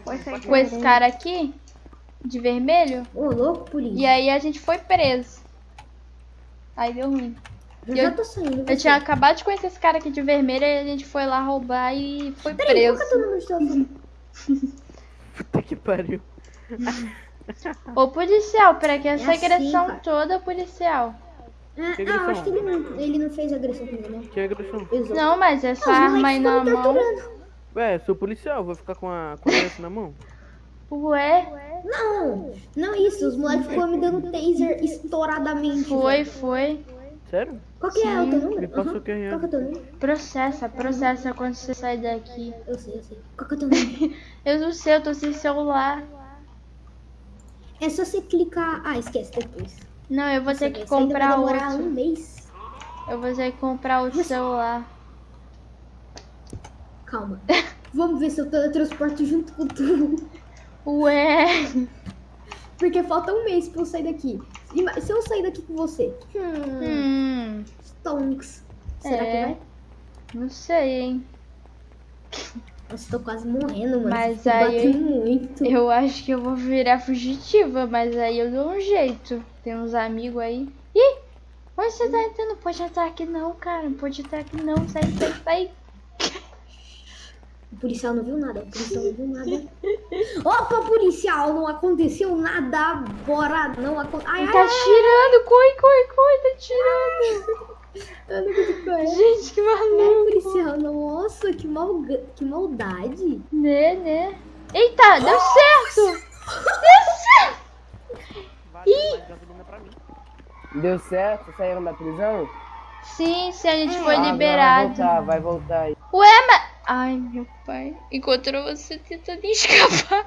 Com esse cara aqui. De vermelho. Ô, louco, polícia. E aí a gente foi preso. Aí deu ruim. Eu eu- já tô saindo. Eu você. tinha acabado de conhecer esse cara aqui de vermelho e a gente foi lá roubar e foi Peraí, preso. é de telefone? Puta que pariu. Ô policial, pra que essa assim, agressão cara. toda, policial? Ah, ah, eu acho que ele não, ele não fez agressão comigo, não. Que agressão. Exato. Não, mas essa Os arma moleques aí na mão. torturando. Ué, sou policial, vou ficar com a, com a na mão? Ué, Não, não isso. Os moleques ficam me dando taser estouradamente. foi, velho. foi. Sério? Qual que é o teu Me número? passa o QRA. Qual que é o teu número? Processa, processa quando você sair daqui. Eu sei, eu sei. Qual que é o teu número? Eu não sei, eu tô sem celular. é só você clicar. Ah, esquece depois. Não, eu vou ter que ainda vai comprar demorar outro. um mês. Eu vou ter que comprar outro celular. Calma. Vamos ver se eu teletransporto junto com tu. Ué, Porque falta um mês pra eu sair daqui. Ima- Se eu sair daqui com você. Hum. hum, Stonks. Será É. que vai? não sei, hein. Nossa, tô quase morrendo, mano. Mas Você aí- muito. Eu acho que eu vou virar fugitiva, mas aí eu dou um jeito. Tem uns amigos aí. Ih! Onde você tá entrando? Não pode entrar aqui não, cara. Não pode entrar aqui não. Sai, sai, sai. O policial não viu nada. O policial não viu nada. Opa, policial! Não aconteceu nada. Bora, não aconteceu. Ai, ai, Tá ai. tirando. Corre, corre, corre. Tá tirando. Eu não consigo correr. Gente, que É, maluco. policial, nossa, que, malga... que maldade. Né, né? Eita, deu certo. Deu certo. Vale mim. Deu certo? Saíram da prisão? Sim, sim, a gente foi Ah, Vai liberado. voltar, vai voltar aí. Ué, mas... Ai, meu pai. Encontrou você tentando escapar.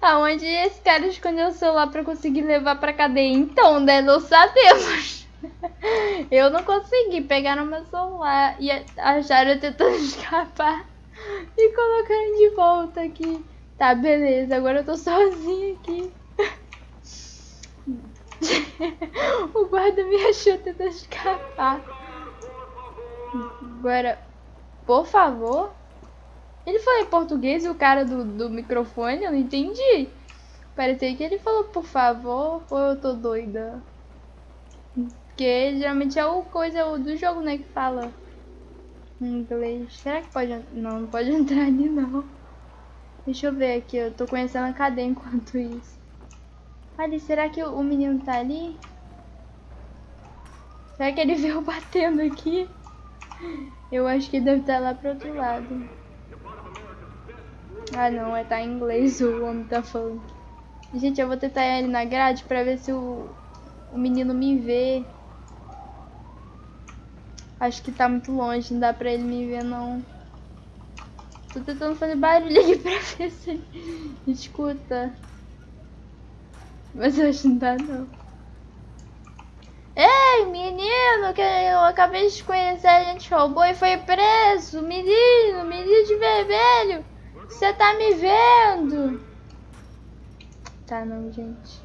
Aonde esse cara escondeu o celular pra conseguir levar pra cadeia? Então, né? Não sabemos. Eu não consegui. Pegaram meu celular e acharam tentando escapar. E colocaram de volta aqui. Tá, beleza. Agora eu tô sozinha aqui. O guarda me achou tentando escapar. Agora, por favor. Ele falou em português e o cara do, do microfone, eu não entendi. Parecia que ele falou por favor ou eu tô doida. Porque geralmente é o coisa do jogo, né, que fala em inglês. Será que pode. Não, não pode entrar ali não. Deixa eu ver aqui, eu tô conhecendo a cadeia enquanto isso. Ali, será que o menino tá ali? Será que ele veio batendo aqui? Eu acho que deve estar lá pro outro lado. Ah não, é tá em inglês o homem tá falando. Gente, eu vou tentar ali na grade pra ver se o, o menino me vê. Acho que tá muito longe, não dá pra ele me ver não. Tô tentando fazer barulho aqui pra ver se ele escuta. Mas eu acho que não dá não. Ei, menino, que eu acabei de conhecer, a gente roubou e foi preso. Menino, menino de vermelho. Você tá me vendo? Tá não, gente.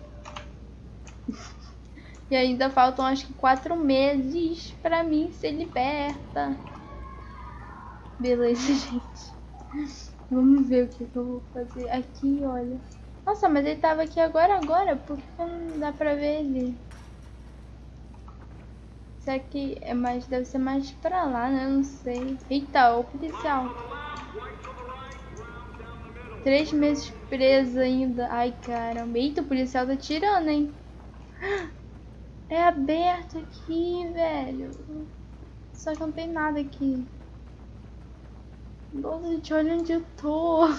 E ainda faltam acho que quatro meses pra mim ser liberta. Beleza, gente. Vamos ver o que, que eu vou fazer. Aqui, olha. Nossa, mas ele tava aqui agora, agora. Por que não dá pra ver ele? Será que é mais... Deve ser mais pra lá, né? Não sei. Eita, o policial. Três meses preso ainda. Ai, caramba. Eita, o policial tá tirando, hein? É aberto aqui, velho. Só que não tem nada aqui. Nossa, gente, olha onde eu tô.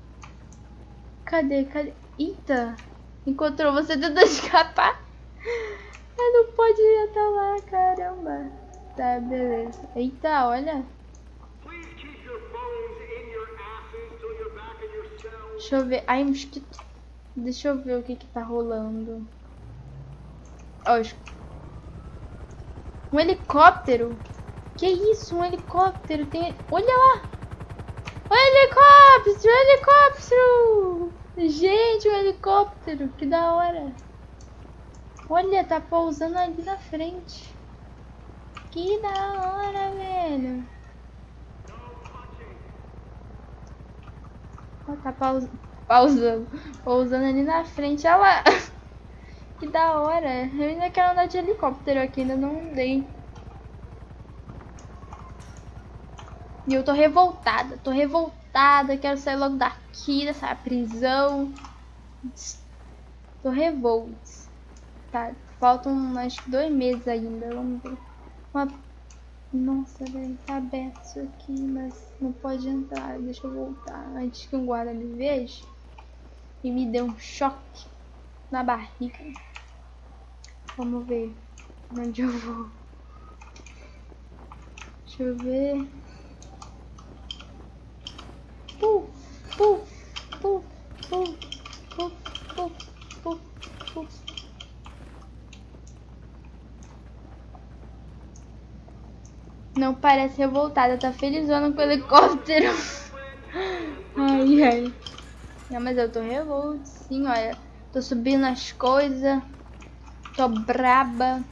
Cadê? Cadê? Eita! Encontrou você tentando escapar? Ah, não pode ir até lá, caramba. Tá, beleza. Eita, olha. Deixa eu ver. Ai, mosquito. Deixa eu ver o que que tá rolando. Ó, um helicóptero. Que isso? Um helicóptero? Tem... Olha lá! Um helicóptero! Um helicóptero! Gente, um helicóptero! Que da hora! Olha, tá pousando ali na frente. Que da hora, velho! Tá paus... pausando. Pousando ali na frente. Olha lá! Que da hora! Eu ainda quero andar de helicóptero aqui, ainda não andei. E eu tô revoltada, tô revoltada, quero sair logo daqui, dessa prisão. Tô revolta. Tá, faltam acho que dois meses ainda, vamos ver. Uma... Nossa, velho, tá aberto isso aqui, mas não pode entrar. Deixa eu voltar antes que um guarda me veja e me dê um choque na barriga. Vamos ver onde eu vou. Deixa eu ver. Puf, puf, puf, puf, puf, puf, puf, puf. Não parece revoltada, tá felizona com o helicóptero. Ai, ai. Não, mas eu tô revolta, sim, olha. Tô subindo as coisas. Tô braba.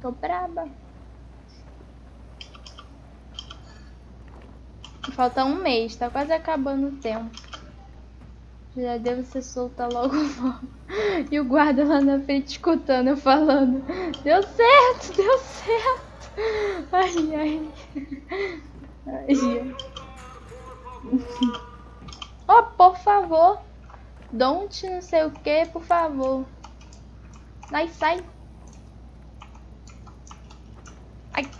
Tô braba. Falta um mês, tá quase acabando o tempo. Já devo ser solta logo logo. E o guarda lá na frente escutando eu falando. Deu certo, deu certo. Ai, ai. ai. Oh, por favor. Don't não sei o que, por favor. Ai, sai. Ai.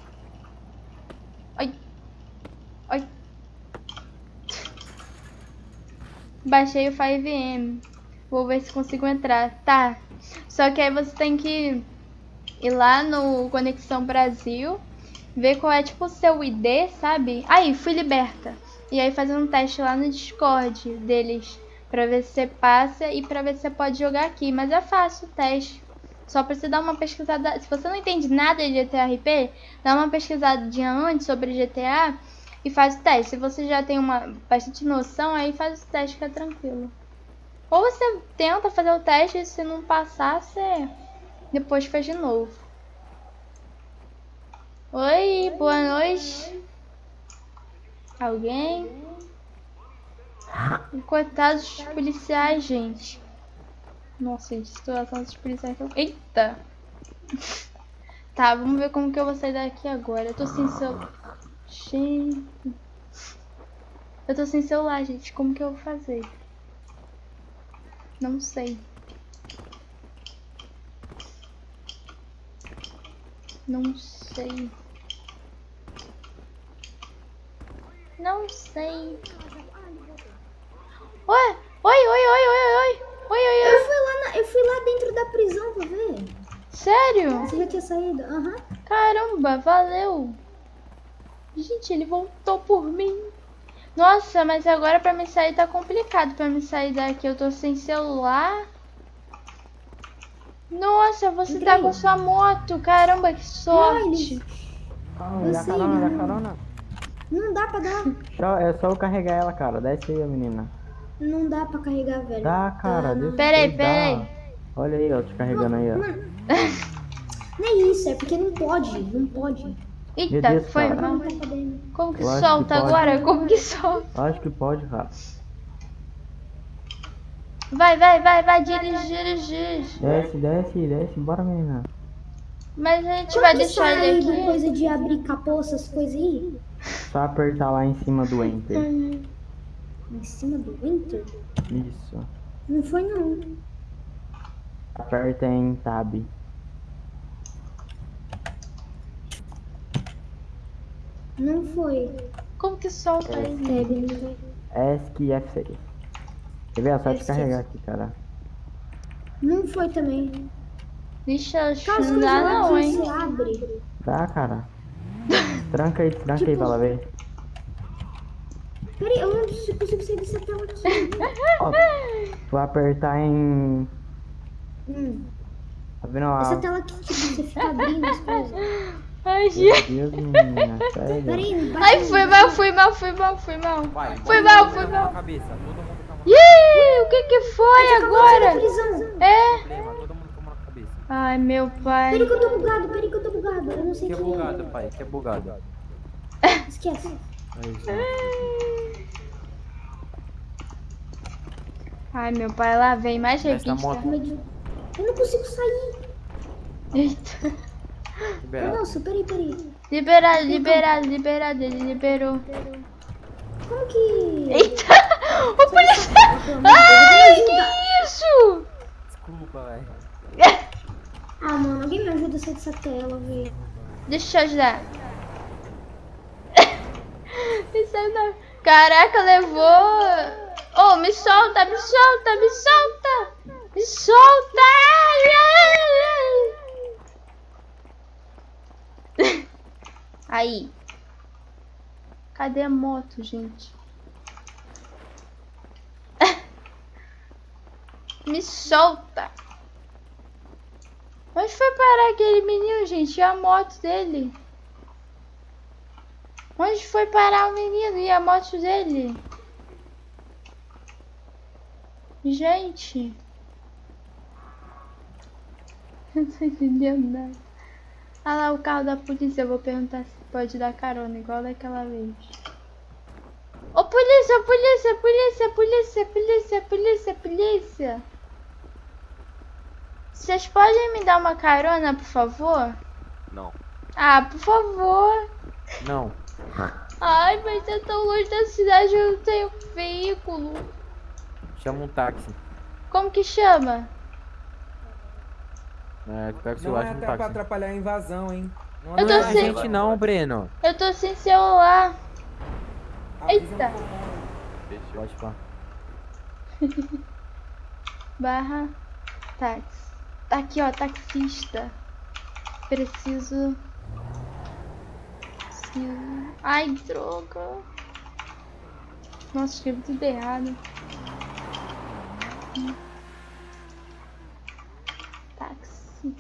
Ai. Ai. Baixei o 5M. Vou ver se consigo entrar. Tá. Só que aí você tem que ir lá no Conexão Brasil. Ver qual é, tipo, o seu ID, sabe? Aí, fui liberta. E aí fazer um teste lá no Discord deles. Pra ver se você passa e pra ver se você pode jogar aqui. Mas é fácil o teste. Só pra você dar uma pesquisada. Se você não entende nada de GTRP, dá uma pesquisadinha antes sobre GTA e faz o teste. Se você já tem uma bastante noção, aí faz o teste é tranquilo. Ou você tenta fazer o teste e se não passar, você depois faz de novo. Oi, boa noite. Alguém? Coitados dos policiais, gente. Nossa, gente, situação dos policiais. Eita! Tá, vamos ver como que eu vou sair daqui agora. Eu tô sem celular. Gente. Eu tô sem celular, gente. Como que eu vou fazer? Não sei. Não sei. Não sei. Oi, oi, oi, oi, oi, oi. Oi, oi, Eu oi. fui lá, na- eu fui lá dentro da prisão pra ver. Sério? Você já tinha saído? Aham. Caramba, valeu. Gente, ele voltou por mim. Nossa, mas agora pra me sair tá complicado. Pra me sair daqui, eu tô sem celular. Nossa, você tá com sua moto. Caramba, que sorte. Ah, Eu dá sei, carona, dá não. carona. Não dá pra dar. Só- é só eu carregar ela, cara. Desce aí, menina. Não dá pra carregar, velho. Dá, cara. Tá, não. Peraí, peraí. Olha aí, ó, te carregando aí, ó. Não é isso, é porque não pode, não pode. Eita, Deus, foi cara. mal. Não podendo. Como que Eu que solta pode. agora? Como que solta? Acho que pode, cara. Vai, vai, vai, vai, dirige, dirige. Desce, desce, desce. Bora, menina. Mas a gente Como vai deixar ele aqui. coisa de abrir capô, essas coisas aí? Só apertar lá em cima do Enter. Em cima do Enter? Isso. Não foi não. Aperta em Tab. Não foi. Como que solta ele? Tab. ESC e F6. Quer ver? É só F6. carregar aqui, cara. Não foi também. Cara, as não dá não, hein? abre. Dá, cara. Tranca aí, tranca aí Tipo- pra ela ver. Peraí, eu não consigo sair dessa tela aqui. Ó, vou apertar em. Hum. Tá vendo lá? Essa tela aqui, tipo, você fica abrindo as coisas. Ai, Meu gente. Deus, menina, sério. Peraí, Ai, aí. foi mal, foi mal, foi mal, foi mal. Vai, Foi mal, foi mal. na cabeça, todo Ih, o que que foi agora? É? Ai, meu pai. Peraí que eu tô bugado, peraí que eu tô bugado. Eu não sei Que é que bugado, pai, que é bugado. Esquece. Ai, meu pai, lá vem mais revista. moto- Eu não consigo sair. Eita. Liberado. Nossa, peraí, peraí. Liberado, liberado, liberado, ele liberou. Como que. Eita! O Deus, Ai, que isso? Desculpa, velho. Ah, mano, alguém me ajuda a sair dessa tela, velho. Deixa eu ajudar. Aí não. Caraca, levou. Oh, me solta, me solta, me solta! Me solta! Ai, ai, ai. Aí. Cadê a moto, gente? Me solta! Onde foi parar aquele menino, gente? E a moto dele? Onde foi parar o menino e a moto dele? Gente. Eu não tô entendendo nada. Ah lá o carro da polícia. Eu vou perguntar se pode dar carona, igual daquela vez. Ô polícia, polícia, polícia, polícia, polícia, polícia, polícia. Vocês podem me dar uma carona, por favor? Não. Ah, por favor. Não. Ai, mas é tão longe da cidade, eu não tenho veículo. Chama um táxi. Como que chama? É, pega o Não celular é chama um até pra táxi. atrapalhar a invasão, hein? Não Eu Não é tô a sem- gente não, Breno. Eu tô sem celular. Eita. Pode falar. Barra táxi. Tá aqui, ó, taxista. Preciso. Ai, droga. Nossa, escrevi tudo errado. Táxi.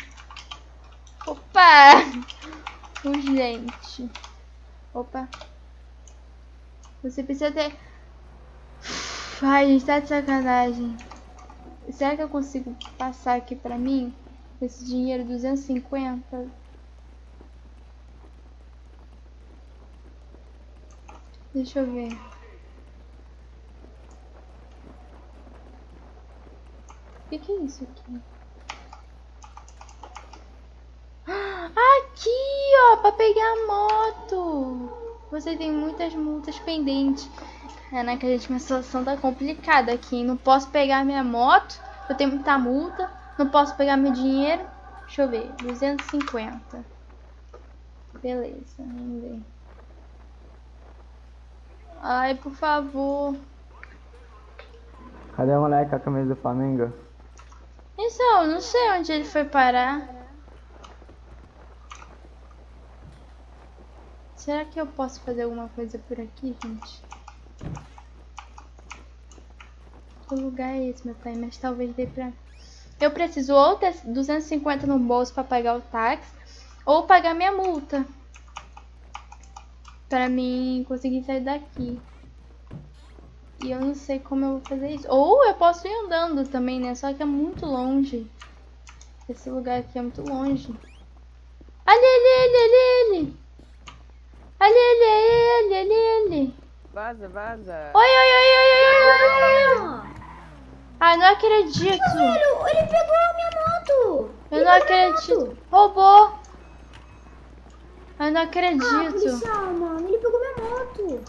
Opa! Urgente. Opa. Você precisa ter. Ai, gente, tá de sacanagem. Será que eu consigo passar aqui pra mim? Esse dinheiro, 250? Deixa eu ver. O que, que é isso aqui? Aqui, ó, pra pegar a moto. Você tem muitas multas pendentes. É, né, que a gente, minha situação tá complicada aqui. Não posso pegar minha moto, eu tenho muita multa. Não posso pegar meu dinheiro. Deixa eu ver, 250. Beleza, vamos ver. Ai, por favor. Cadê o moleque com a camisa do Flamengo? Então, eu não sei onde ele foi parar. Será que eu posso fazer alguma coisa por aqui, gente? Que lugar é esse, meu pai? Mas talvez dê pra... Eu preciso ou ter 250 no bolso pra pagar o táxi, ou pagar minha multa. Pra mim conseguir sair daqui. E eu não sei como eu vou fazer isso. Ou eu posso ir andando também, né? Só que é muito longe. Esse lugar aqui é muito longe. Ali, ali, ali, ali, ali. Ali, ali, ali, ali, ali. Vaza, vaza. Oi, oi, oi, oi, oi, oi, oi. Ai, não acredito. Velho, ele pegou a minha moto. Eu não acredito. Roubou. Eu não Ah, acredito. policial, mano. Ele pegou minha moto.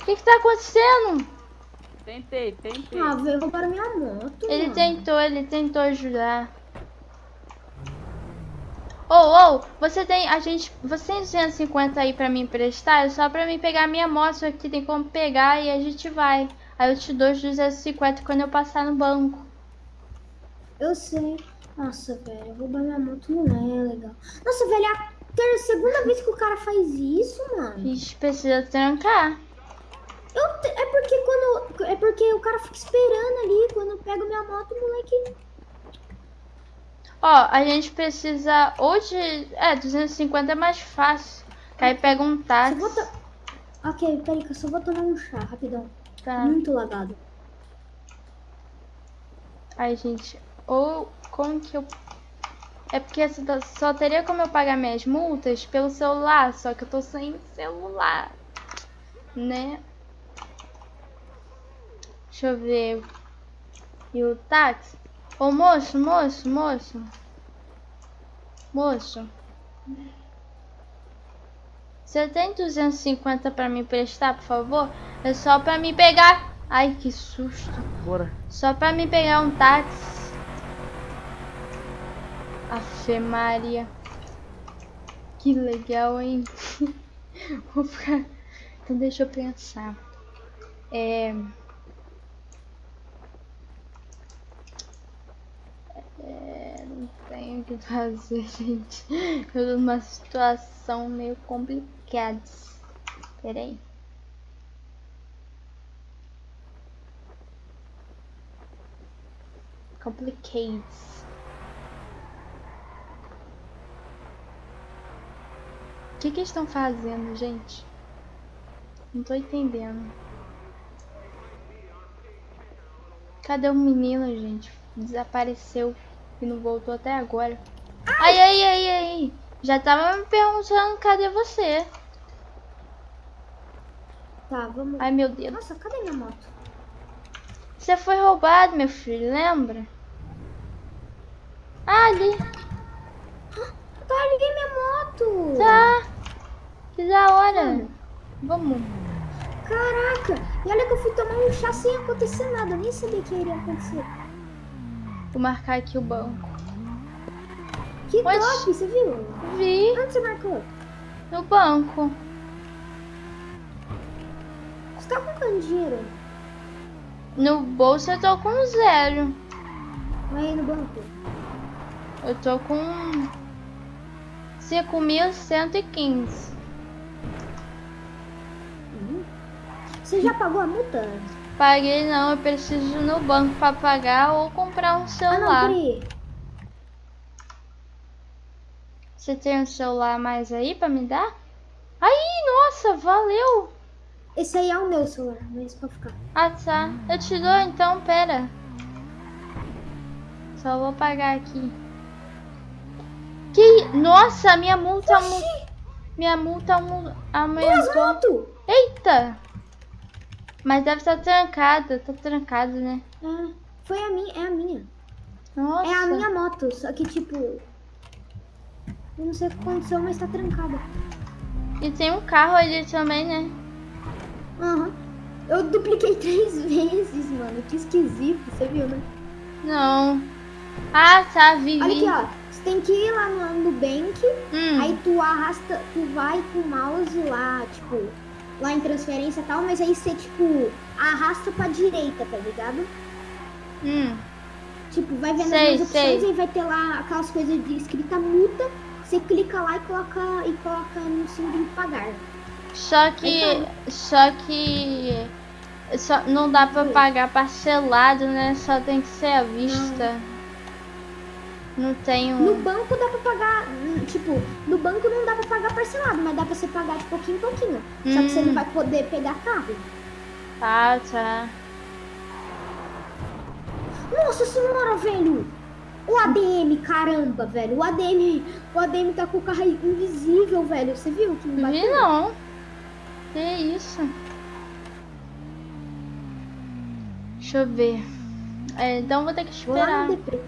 O que que tá acontecendo? Tentei, tentei. Ah, velho, roubaram minha moto. Ele mano. tentou, ele tentou ajudar. Ô, ô, você tem, a gente, você tem 250 aí pra me emprestar? É só pra mim pegar minha moto aqui, tem como pegar e a gente vai. Aí eu te dou os 250 quando eu passar no banco. Eu sei. Nossa, velho, roubar minha moto não é legal. Nossa, velho, é a segunda vez que o cara faz isso, A mano. gente precisa trancar. Eu É porque quando. É porque o cara fica esperando ali. Quando eu pego minha moto, o moleque. Ó, a gente precisa de, é, 250 é mais fácil. Aí pega um Só táxi. vou to- Ok, peraí que eu só vou tomar um chá, rapidão. Tá. Muito lagado. Ai, gente, ou como que eu. É porque só só teria como eu pagar minhas multas pelo celular, só que eu tô sem celular, né? Deixa eu ver. E o táxi? Ô moço, moço, moço. Moço. Você tem 250 pra me emprestar, por favor? É só pra me pegar. Ai, que susto. Bora. Só pra me pegar um táxi. Afe Maria. Que legal, hein? Vou ficar... Então deixa eu pensar. É... É, Não tenho o que fazer, gente. Eu tô numa situação meio complicada. Peraí. Complicates. O que que estão fazendo, gente? Não tô entendendo. Cadê o menino, gente? Desapareceu e não voltou até agora. Ai, ai, ai, ai. Já tava me perguntando cadê você. Tá, vamos. Ai, meu Deus. Nossa, cadê minha moto? Você foi roubado, meu filho, lembra? Ah, ali. Tá, liguei minha moto. Tá. Que da hora. Vamos. Caraca. E olha que eu fui tomar um chá sem acontecer nada. Eu nem sabia que iria acontecer. Vou marcar aqui o banco. Que Oxi. top, você viu? Vi Onde você marcou? no banco. Você tá com quanto dinheiro? No bolso eu tô com zero. Vai aí no banco. Eu tô com 5.115. Você já pagou a multa? Paguei não, eu preciso ir no banco pra pagar ou comprar um Ah, não, celular. Você tem um celular mais aí pra me dar? Aí, nossa, valeu. Esse aí é o meu celular, mas pode ficar. Ah, tá. Eu te dou então, pera. Só vou pagar aqui. Que... Nossa, minha multa... aumen- Minha multa aumentou. Eita! Mas deve estar trancada. Tá trancado, né? É, foi a minha, é a minha. Nossa. É a minha moto, só que tipo. Eu não sei o que aconteceu, mas tá trancada. E tem um carro ali também, né? Aham. Eu dupliquei três vezes, mano. Que esquisito, você viu, né? Não. Ah, tá, vi, Olha aqui, ó. Você tem que ir lá no Nubank, Hum. aí tu arrasta, tu vai com o mouse lá, tipo, lá em transferência e tal, mas aí você, tipo, arrasta pra direita, tá ligado? Hum. Tipo, vai vendo Sei, as opções sei. e vai ter lá aquelas coisas de escrita multa. Você clica lá e coloca, e coloca no símbolo de pagar. Só que. Só que. Só, não dá pra pagar parcelado, né? Só tem que ser à vista. Não tem No um. banco dá pra pagar, hum, tipo, no banco não dá pra pagar parcelado, mas dá pra você pagar de pouquinho em pouquinho. Só que você Hum. não vai poder pegar carro. Ah, tá. Nossa senhora, velho! O ADM, caramba, velho. O ADM, o ADM tá com o carro invisível, velho. Você viu que me bateu? Vi não. Que isso? Deixa eu ver. É, então vou ter que lá esperar.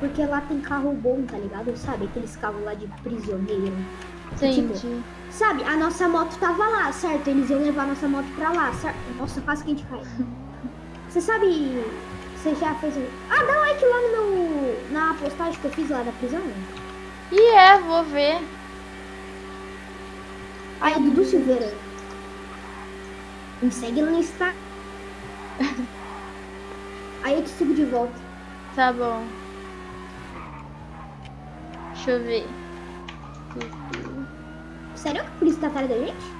Porque lá tem carro bom, tá ligado? Sabe? Aqueles carros lá de prisioneiro. Tipo, Entendi. sabe, a nossa moto tava lá, certo? Eles iam levar a nossa moto pra lá, certo? Nossa, quase que a gente cai. Você sabe. Você já fez. Ah, dá like lá no. Na postagem que eu fiz lá da prisão. E é, vou ver. Aí, Dudu Silveira. Me segue no Insta. Aí eu te sigo de volta. Tá bom. Deixa eu ver. Sério que a polícia tá atrás da gente?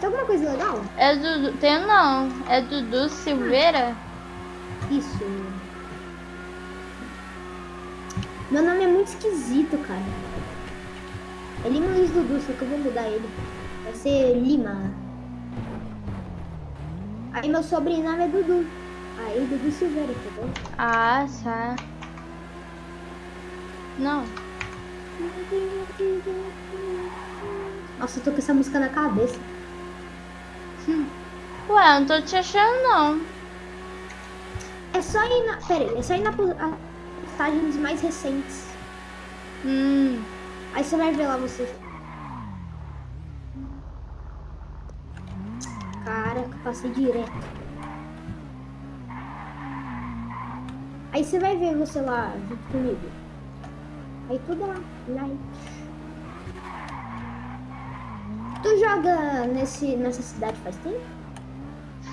Tem alguma coisa legal? É Dudu. Tem não. É Dudu Silveira? Isso. Meu nome é muito esquisito, cara. É Lima Luiz Dudu, só que eu vou mudar ele. Vai ser Lima. Aí meu sobrenome é Dudu. Aí Dudu Silveira, entendeu? Ah, tá. Não. Nossa, eu tô com essa música na cabeça. Ué, não tô te achando não. É só ir na. Pera aí, é só ir na postagens mais recentes. Hum. Aí você vai ver lá você. Caraca, passei direto. Aí você vai ver você lá junto comigo. Aí tudo lá, like. Tu joga nesse, nessa cidade faz tempo?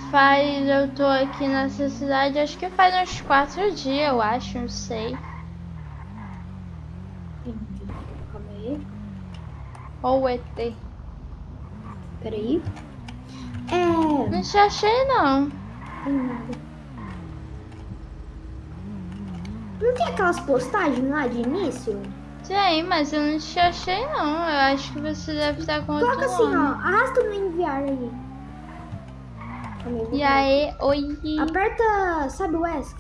Faz, eu tô aqui nessa cidade, acho que faz uns quatro dias, eu acho, não sei. Entendi. Calma aí. Ou o ET. Peraí. Não te achei não. Tem nada. Não tem aquelas postagens lá de início? Tem, mas eu não te achei não. Eu acho que você deve estar com outro Coloca assim, ó. nome. Arrasta no enviar aí. E aí, oi. Aperta, sabe o ESC?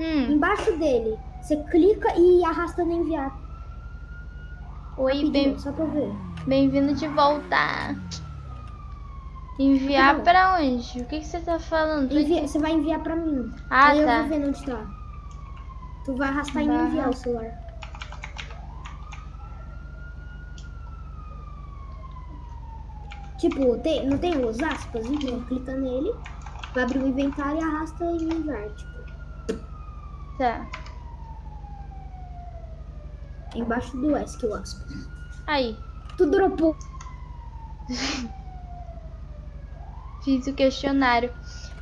Hum, Embaixo dele. Você clica e arrasta no enviar. oi, Rapidinho, bem- Só pra ver. bem-vindo de volta. Enviar bom. pra onde? O que, que você tá falando? Envia- você vai enviar pra mim. Ah, aí eu tá. vou ver onde tá. Tu vai arrastar e Vai me enviar o celular. Tipo, tem, não tem os aspas? Então clica nele, vai abrir o inventário e arrasta e enviar. Tipo, Tá. embaixo do ESC o aspas. Aí, Tu dropou. fiz o questionário.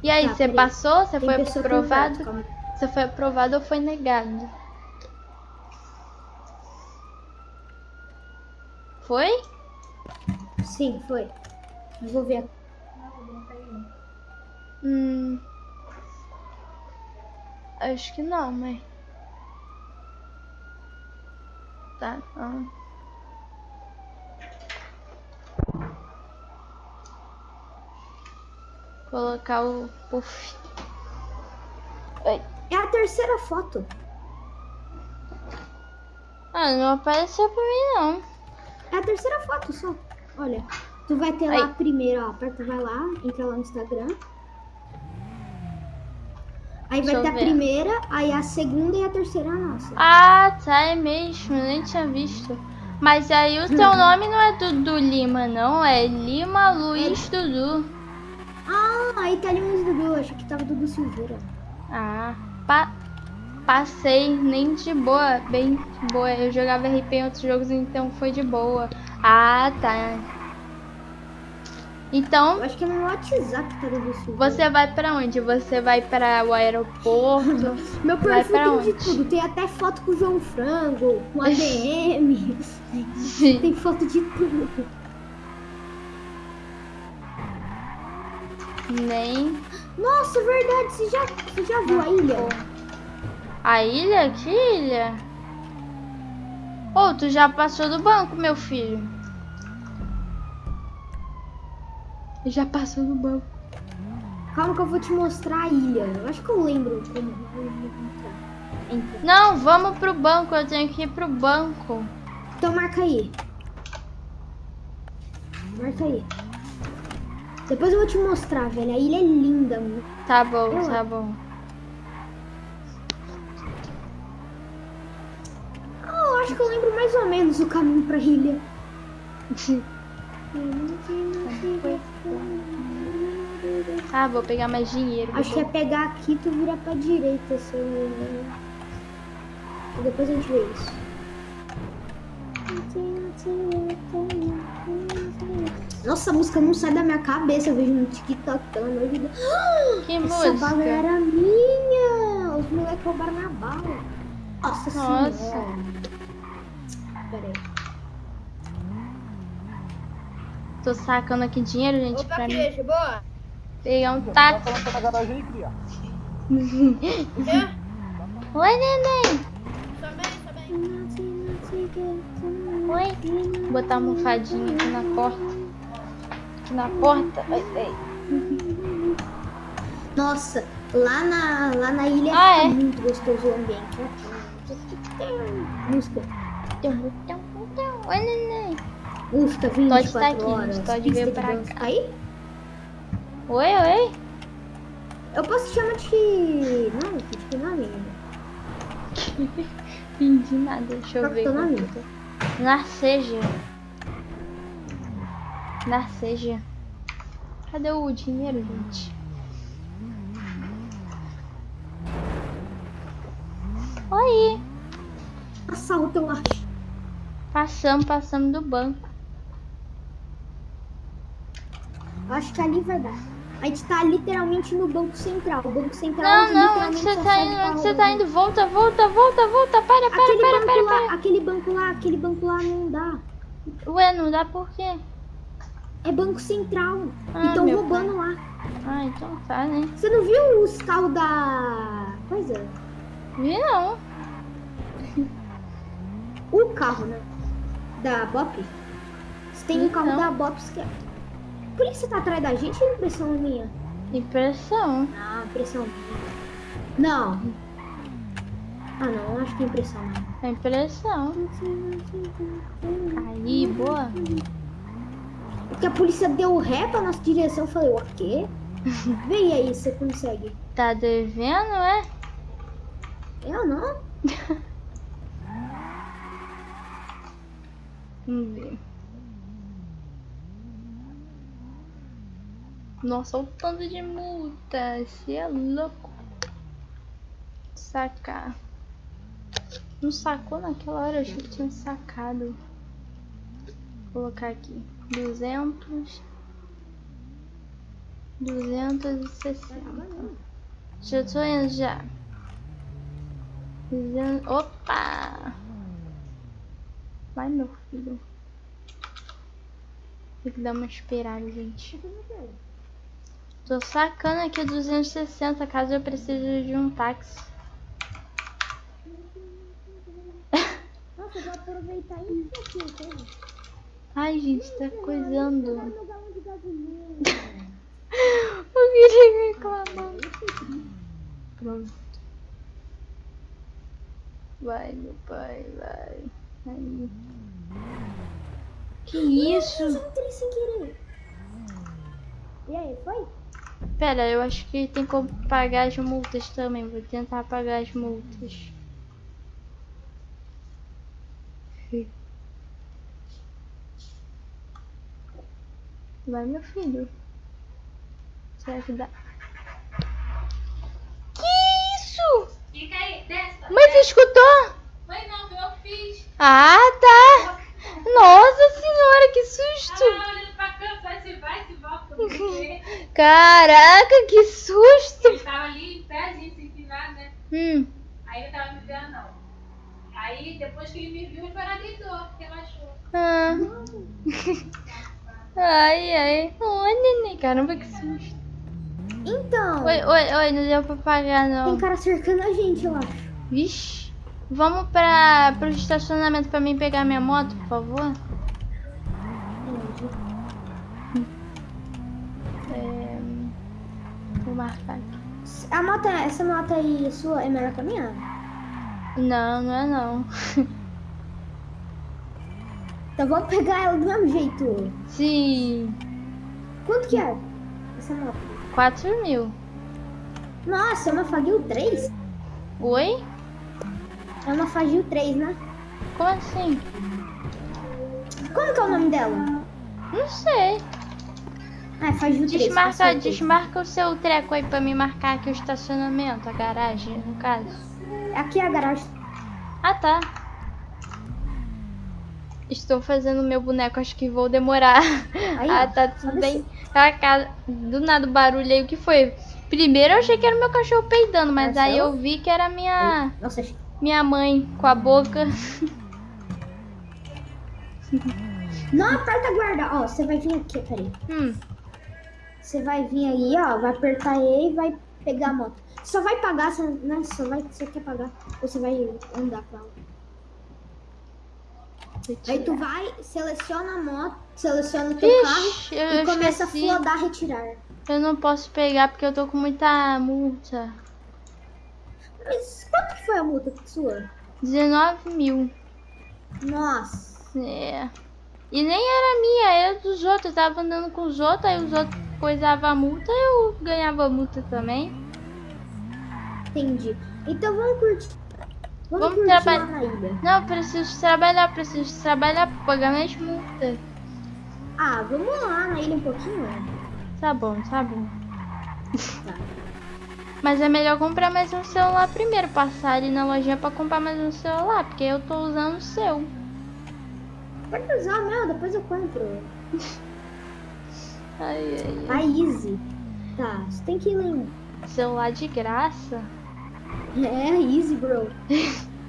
E aí, Tá, você passou? Você foi aprovado? aí. Você foi aprovado ou foi negado? Foi? Sim, foi. Eu vou ver aqui. Hum. Acho que não, mãe. Tá, não. Colocar o puff. Oi. É a terceira foto. Ah, não apareceu pra mim não. É a terceira foto só. Olha, tu vai ter lá a primeira, ó. Aperta, vai lá, entra lá no Instagram. Aí Deixa vai ter a ver. primeira, aí a segunda e a terceira é a nossa. Ah, tá, é mesmo, nem tinha visto. Mas aí o teu nome não é Dudu Lima, não, é Lima Luiz Dudu. Ah, aí tá ali um Dudu, eu achei que tava Dudu Silveira. Ah, pa passei nem de boa, bem de boa. Eu jogava RP em outros jogos, então foi de boa. Ah, tá. Então, Eu acho que é no WhatsApp que tá Dudu Silveira. você vai pra onde? Você vai para o aeroporto? Meu vai perfil pra tem de onde? tudo. Tem até foto com o João Frango, com ADM. tem foto de tudo. Nem Nossa, verdade. Você já, você já viu a ilha? a ilha? Que ilha? Ô, tu já passou do banco, meu filho. Já passou do banco. Calma que eu vou te mostrar a ilha. Eu acho que eu lembro como. Entra. Não, vamos pro banco. Eu tenho que ir pro banco. Então marca aí. Marca aí. Depois eu vou te mostrar, velho. A ilha é linda, mano. Tá bom, Eu- tá bom. Eu acho que eu lembro mais ou menos o caminho pra ilha. Ah, vou pegar mais dinheiro. Acho que é pegar aqui e tu vira pra direita, se eu não me engano. E Depois a gente vê isso. Nossa, a música não sai da minha cabeça, eu vejo no TikTok, pelo amor de Deus. Que Essa bala música? era minha! Os moleques roubaram minha bala. Nossa, Nossa. senhora. Pera aí. Tô sacando aqui dinheiro, gente, pra mim. queijo, boa. Pegar um táxi. Oi, neném. Oi. Vou botar a almofadinha aqui na porta. Aqui na porta. Ai, ai. Nossa, lá na, lá na ilha Ah, é? muito gostoso o ambiente. Música. Oi, neném. Música Todd 24 tá aqui, horas. Todd veio pra cá. Aí? Oi, oi. Eu posso te chamar de... Não, de que nome? Entendi nada. Deixa eu Qual é ver. o qual nome? que é. Narceja. Narceja. Cadê o dinheiro, gente? Oi. Assalto, eu acho. Passamos, passamos do banco. Acho que ali vai dar. A gente tá literalmente no Banco Central. O Banco Central Não, não, onde você tá indo? Onde você tá indo? Volta, volta, volta, volta. Para, para, Aquele para, para, lá, para. aquele banco lá, aquele banco lá não dá. Ué, não dá por quê? É Banco Central. Ah, e estão meu roubando lá. Ah, então tá, né? Você não viu os carros da. Coisa? Vi não. O carro, né? Da Bop. Você tem um carro da Bop. Quer... Por que você tá atrás da gente ou impressão minha? Impressão. Ah, impressão minha. Não. Ah, não, acho que é impressão. É impressão. Aí, boa. Porque a polícia deu ré pra nossa direção. Eu falei, o quê? Vem aí, você consegue. Tá devendo, é? Eu não? Vamos ver. Nossa, olha o tanto de multa. Você é louco. Sacar. Não sacou naquela hora? Eu achei que tinha sacado. Vou colocar aqui. 200. 260. Já tô indo já. 200. Opa! Vai, meu filho. Tem que dar uma esperada, gente. Tô sacando aqui 260 caso eu precise de um táxi. Eu vou aproveitar isso aqui, tá? Ai, gente, tá coisando. Eu queria reclamar. Pronto. Vai, meu pai, vai. Aí. Que isso? Eu entrei sem querer. E aí, foi? Pera, eu acho que tem como pagar as multas também. Vou tentar pagar as multas. Vai, meu filho. Será que dá? Que isso? Fica aí, desce. Mãe, você escutou? Mãe, não, eu fiz. Ah, tá. Nossa senhora, que susto. Ah, olhando pra câmera, vai se vai, se volta. Caraca, que susto. Ele tava ali em pé, assim, sem empinado, né? Hum. Aí ele tava me vendo, não. Aí, depois que ele me viu, ele deitou, relaxou. Ah. Ai, ai. Oi, neném. Caramba, que susto. Então. Oi, oi, oi, não deu pra pagar, não. Tem cara cercando a gente, eu acho. Vixe. Vamos pra, pro estacionamento pra mim pegar minha moto, por favor? É, vou marcar aqui. A moto, essa moto aí sua é melhor que a minha? Não, não é não. Então vamos pegar ela do mesmo jeito. Sim. Quanto que é essa moto? 4 mil. Nossa, é uma Fagil 3? Oi? É uma Fagil 3, né? Como assim? Como que é o nome dela? Não sei. Ah, é Fagil 3. com Desmarca, certeza. desmarca o seu treco aí pra me marcar aqui o estacionamento, a garagem, no caso. Aqui é a garagem. Ah, tá. Estou fazendo meu boneco, acho que vou demorar. Aí, ah, tá tudo bem. Tá, cara, do nada o barulho aí, o que foi? Primeiro eu achei que era o meu cachorro peidando, mas aí eu vi que era minha, Nossa, minha mãe com a boca. Não aperta a guarda. Ó, você vai vir aqui, peraí. Hum, Você vai vir aí, ó. Vai apertar E e vai pegar a moto. Só vai pagar, né? Só vai, você quer pagar. Ou você vai andar com ela. Aí tu vai, seleciona a moto, seleciona o teu Ixi, carro e começa esqueci. a flodar, retirar. Eu não posso pegar porque eu tô com muita multa. Mas quanto foi a multa sua? 19 mil. Nossa. É. E nem era minha, era dos outros. Eu tava andando com os outros, aí os outros coisavam a multa, eu ganhava multa também. Entendi. Então vamos curtir. Vamos, Vamos trabalhar. Não, preciso trabalhar, preciso trabalhar pra pagar minhas multas. Ah, vamos lá na ilha um pouquinho? Tá bom, tá bom. Mas é melhor comprar mais um celular primeiro, passar ali na lojinha pra comprar mais um celular, porque eu tô usando o seu. Pode usar, meu, depois eu compro. Ai, ai, A Easy. Tá, você tem que lembrar. Celular de graça? É, easy, bro.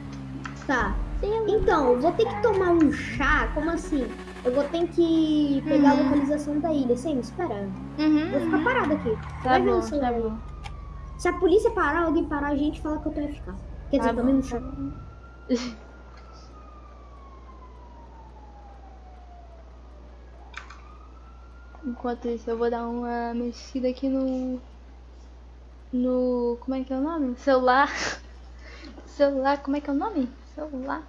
tá. Então, vou ter que tomar um chá. Como assim? Eu vou ter que pegar a Uhum. localização da ilha. Você me espera? Uhum. Vou ficar parado aqui. Tá Vai bom, tá bom. Se a polícia parar, alguém parar a gente, fala que eu tô FK. Quer dizer, Tá tomei um chá. Enquanto isso, eu vou dar uma mexida aqui no. No. Como é que é o nome? Celular. Celular, como é que é o nome? Celular.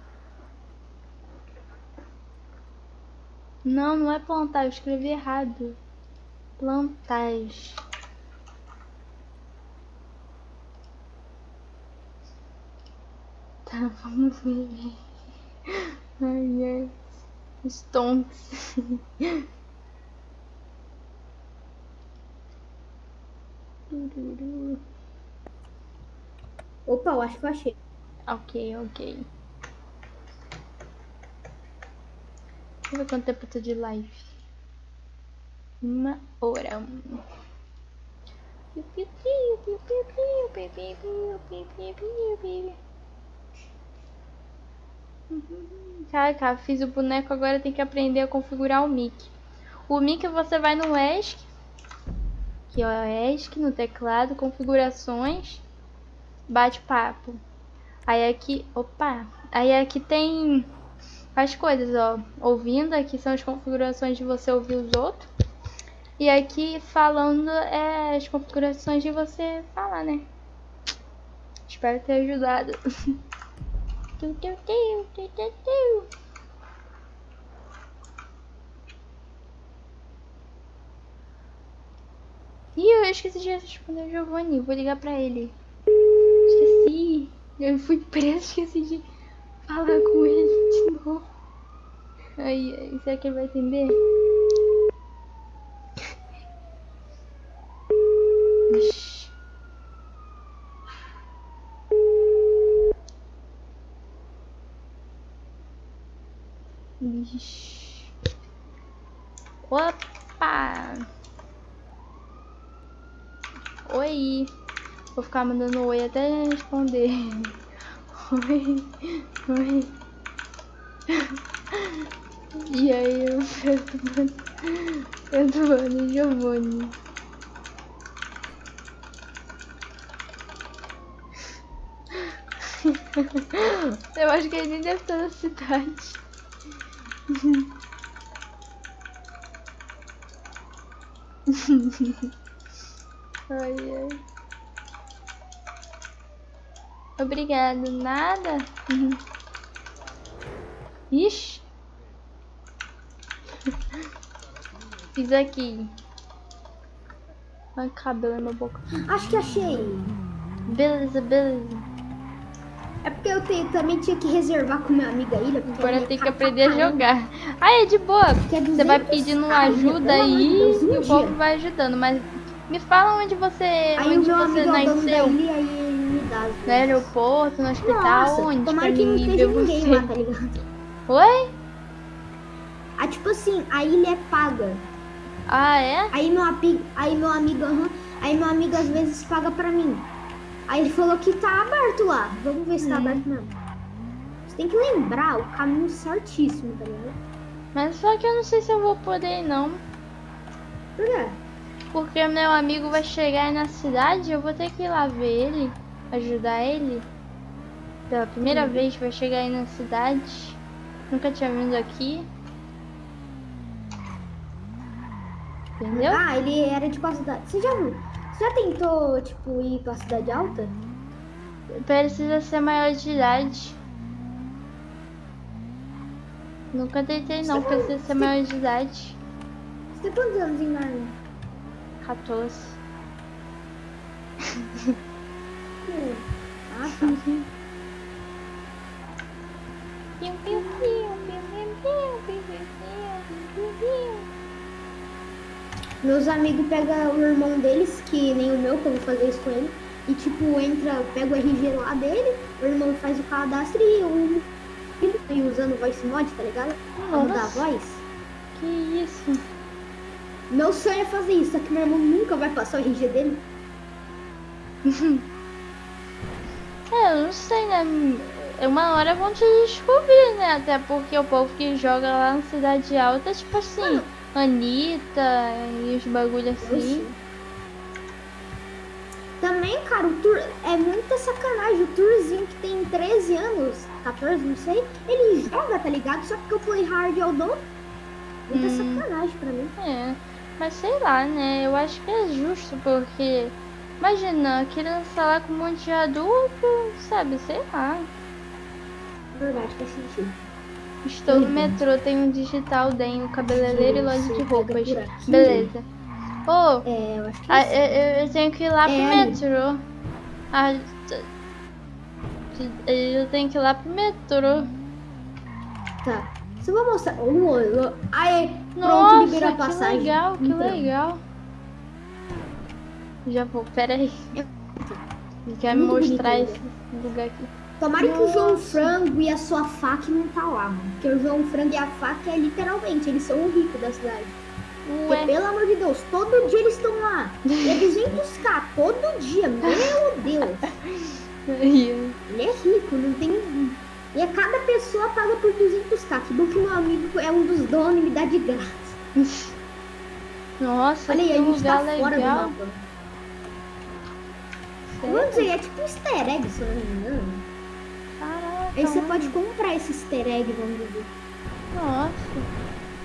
Não, não é plantar, eu escrevi errado. Plantais. Tá, vamos ver. Ai, ai. Stonks. Opa, eu acho que eu achei. Ok, ok. Deixa eu ver quanto tempo eu tô de live. Uma hora. Uhum. Caraca, fiz o boneco, agora tem que aprender a configurar o mic. O mic você vai no ESC. Aqui ó, ESC no teclado, configurações, bate-papo. Aí aqui, opa, aí aqui tem as coisas, ó. Ouvindo, aqui são as configurações de você ouvir os outros. E aqui falando é as configurações de você falar, né? Espero ter ajudado. Ih, eu esqueci de responder o Giovanni. Vou ligar pra ele. Esqueci. Eu fui preso, esqueci de falar com ele de novo. Aí, aí será que ele vai atender? What? Oi! Vou ficar mandando oi até responder. Oi, oi. E aí, eu perturbando, perturbando Giovanni. Eu acho que ele nem deve estar na cidade. Ai, ai. Obrigado, nada. Uhum. Ixi. Fiz aqui. Ai, cabelo na minha boca. Acho que achei. Beleza, beleza. É porque eu tenho- também tinha que reservar com meu amigo a ilha. Agora tem que aprender a jogar. Ah, é de boa. Você vai 200 pedindo ajuda aí e o povo vai ajudando. Mas me fala onde você, Aí onde você amigo é nasceu. e ele me dá No aeroporto, no hospital, Nossa, onde? tomara pra que não esteja ninguém você. lá, tá ligado? Oi? Ah, tipo assim, a ilha é paga. Ah, é? Aí meu, api- aí meu amigo, aham, aí meu amigo às vezes paga pra mim. Aí ele falou que tá aberto lá. Vamos ver se tá Hum. aberto mesmo. Você tem que lembrar o caminho certíssimo, tá ligado? Mas só que eu não sei se eu vou poder ir, não. Por quê? Porque meu amigo vai chegar aí na cidade eu vou ter que ir lá ver ele, ajudar ele. Pela primeira Hum. vez vai chegar aí na cidade. Nunca tinha vindo aqui. Entendeu? Ah, ele era de qual cidade? Você já? Você já tentou, tipo, ir pra cidade alta? Precisa ser maior de idade. Nunca tentei não, precisa ser maior de idade. Você tem quantos anos em Narnia? 14. Hum. Ah, tá. Piu, piu, piu, piu, piu, piu, piu, piu, piu, piu. Meus amigos pegam o irmão deles, que nem o meu, que eu vou fazer isso com ele. E tipo, entra, pega o RG lá dele, o irmão faz o cadastro e o filho tá usando voice mod, tá ligado? Pra mudar a Nossa. voz. Que isso? Meu sonho é fazer isso, só que meu irmão nunca vai passar o RG dele. É, eu não sei, né? Uma hora vão te descobrir, né? Até porque o povo que joga lá na Cidade Alta, tipo assim, Anitta e os bagulho assim. Também, cara, o Tur é muita sacanagem. O Turzinho que tem 13 anos, 14, não sei, ele joga, tá ligado? Só porque eu play hard é o dono. Muita Hum. sacanagem pra mim. É, mas sei lá, né? Eu acho que é justo, porque. Imagina, criança lá com um monte de adulto, sabe? Sei lá. Verdade, faz sentido. Estou no Uhum. metrô, tenho um digital, denho, cabeleireiro e loja de roupas. aqui? Beleza. Ô, É, eu eu, eu- tenho que ir lá pro É. metrô. Ah, eu tenho que ir lá pro metrô. Tá. Você vai mostrar. Oh, oh, Aê, pronto, Nossa, liberou a que passagem. legal, que Então. legal. Já vou, pera aí. Ele quer me mostrar esse lugar aqui. Tomara que o João Frango e a sua faca não tá lá, mano. Porque o João Frango e a faca é literalmente, eles são o rico da cidade. Porque, Ué, pelo amor de Deus, todo dia eles estão lá. E é 200k, todo dia. Meu Deus. Ele é rico, não tem. E a cada pessoa paga por 200k. Que bom que meu amigo é um dos donos e me dá de graça. Nossa, Olha aí, que a gente tá lugar fora legal. do mapa. Vamos dizer, é tipo um easter egg, se eu não me engano. Caraca, Aí você mano. pode comprar esse easter egg, vamos dizer. Nossa.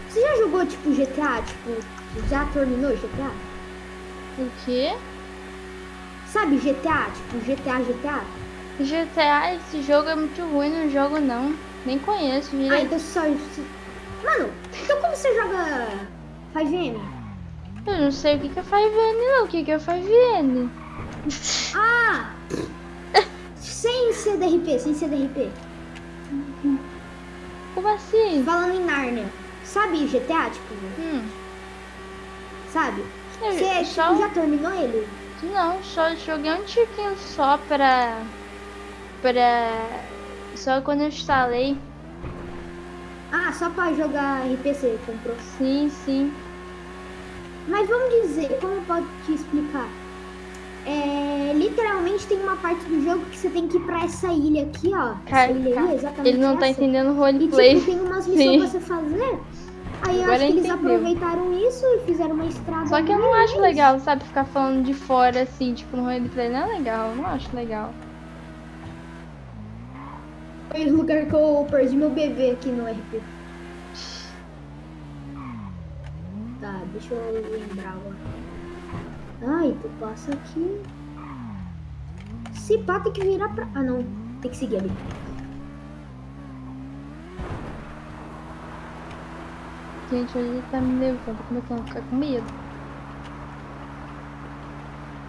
Você já jogou tipo GTA? Tipo, já terminou GTA? O quê? Sabe GTA? Tipo GTA, GTA? GTA, esse jogo é muito ruim, não jogo não. Nem conheço Ah, direito. então só. Mano, então como você joga 5M? Eu não sei o que que é 5N não, o que que é 5N? Ah! sem CDRP, sem CDRP. Como assim? Falando em Narnia. Sabe GTA, tipo, Hum, sabe? eu Você só... tipo, já terminou ele? Não, só joguei um tiquinho só pra... Pra... Só quando eu instalei. Ah, só pra jogar RPC, comprou. Sim, sim. Mas vamos dizer, como eu posso te explicar? É, literalmente tem uma parte do jogo que você tem que ir pra essa ilha aqui, ó. Cara, essa ilha cara, aí, exatamente ele não tá essa. entendendo o E roleplay. tipo, tem umas missões Sim. pra você fazer. Aí eu Agora acho que eles aproveitaram isso e fizeram uma estrada. Só que eu não meio acho legal, sabe? Ficar falando de fora assim, tipo, no roleplay não é legal. Eu não acho legal. Foi o lugar que eu perdi meu bebê aqui no RP. Tá, deixa eu lembrar agora. Ai, tu passa aqui. Se pá, tem que virar pra. Ah, não. Tem que seguir ali. Gente, hoje ele tá me levando, começando a ficar com medo.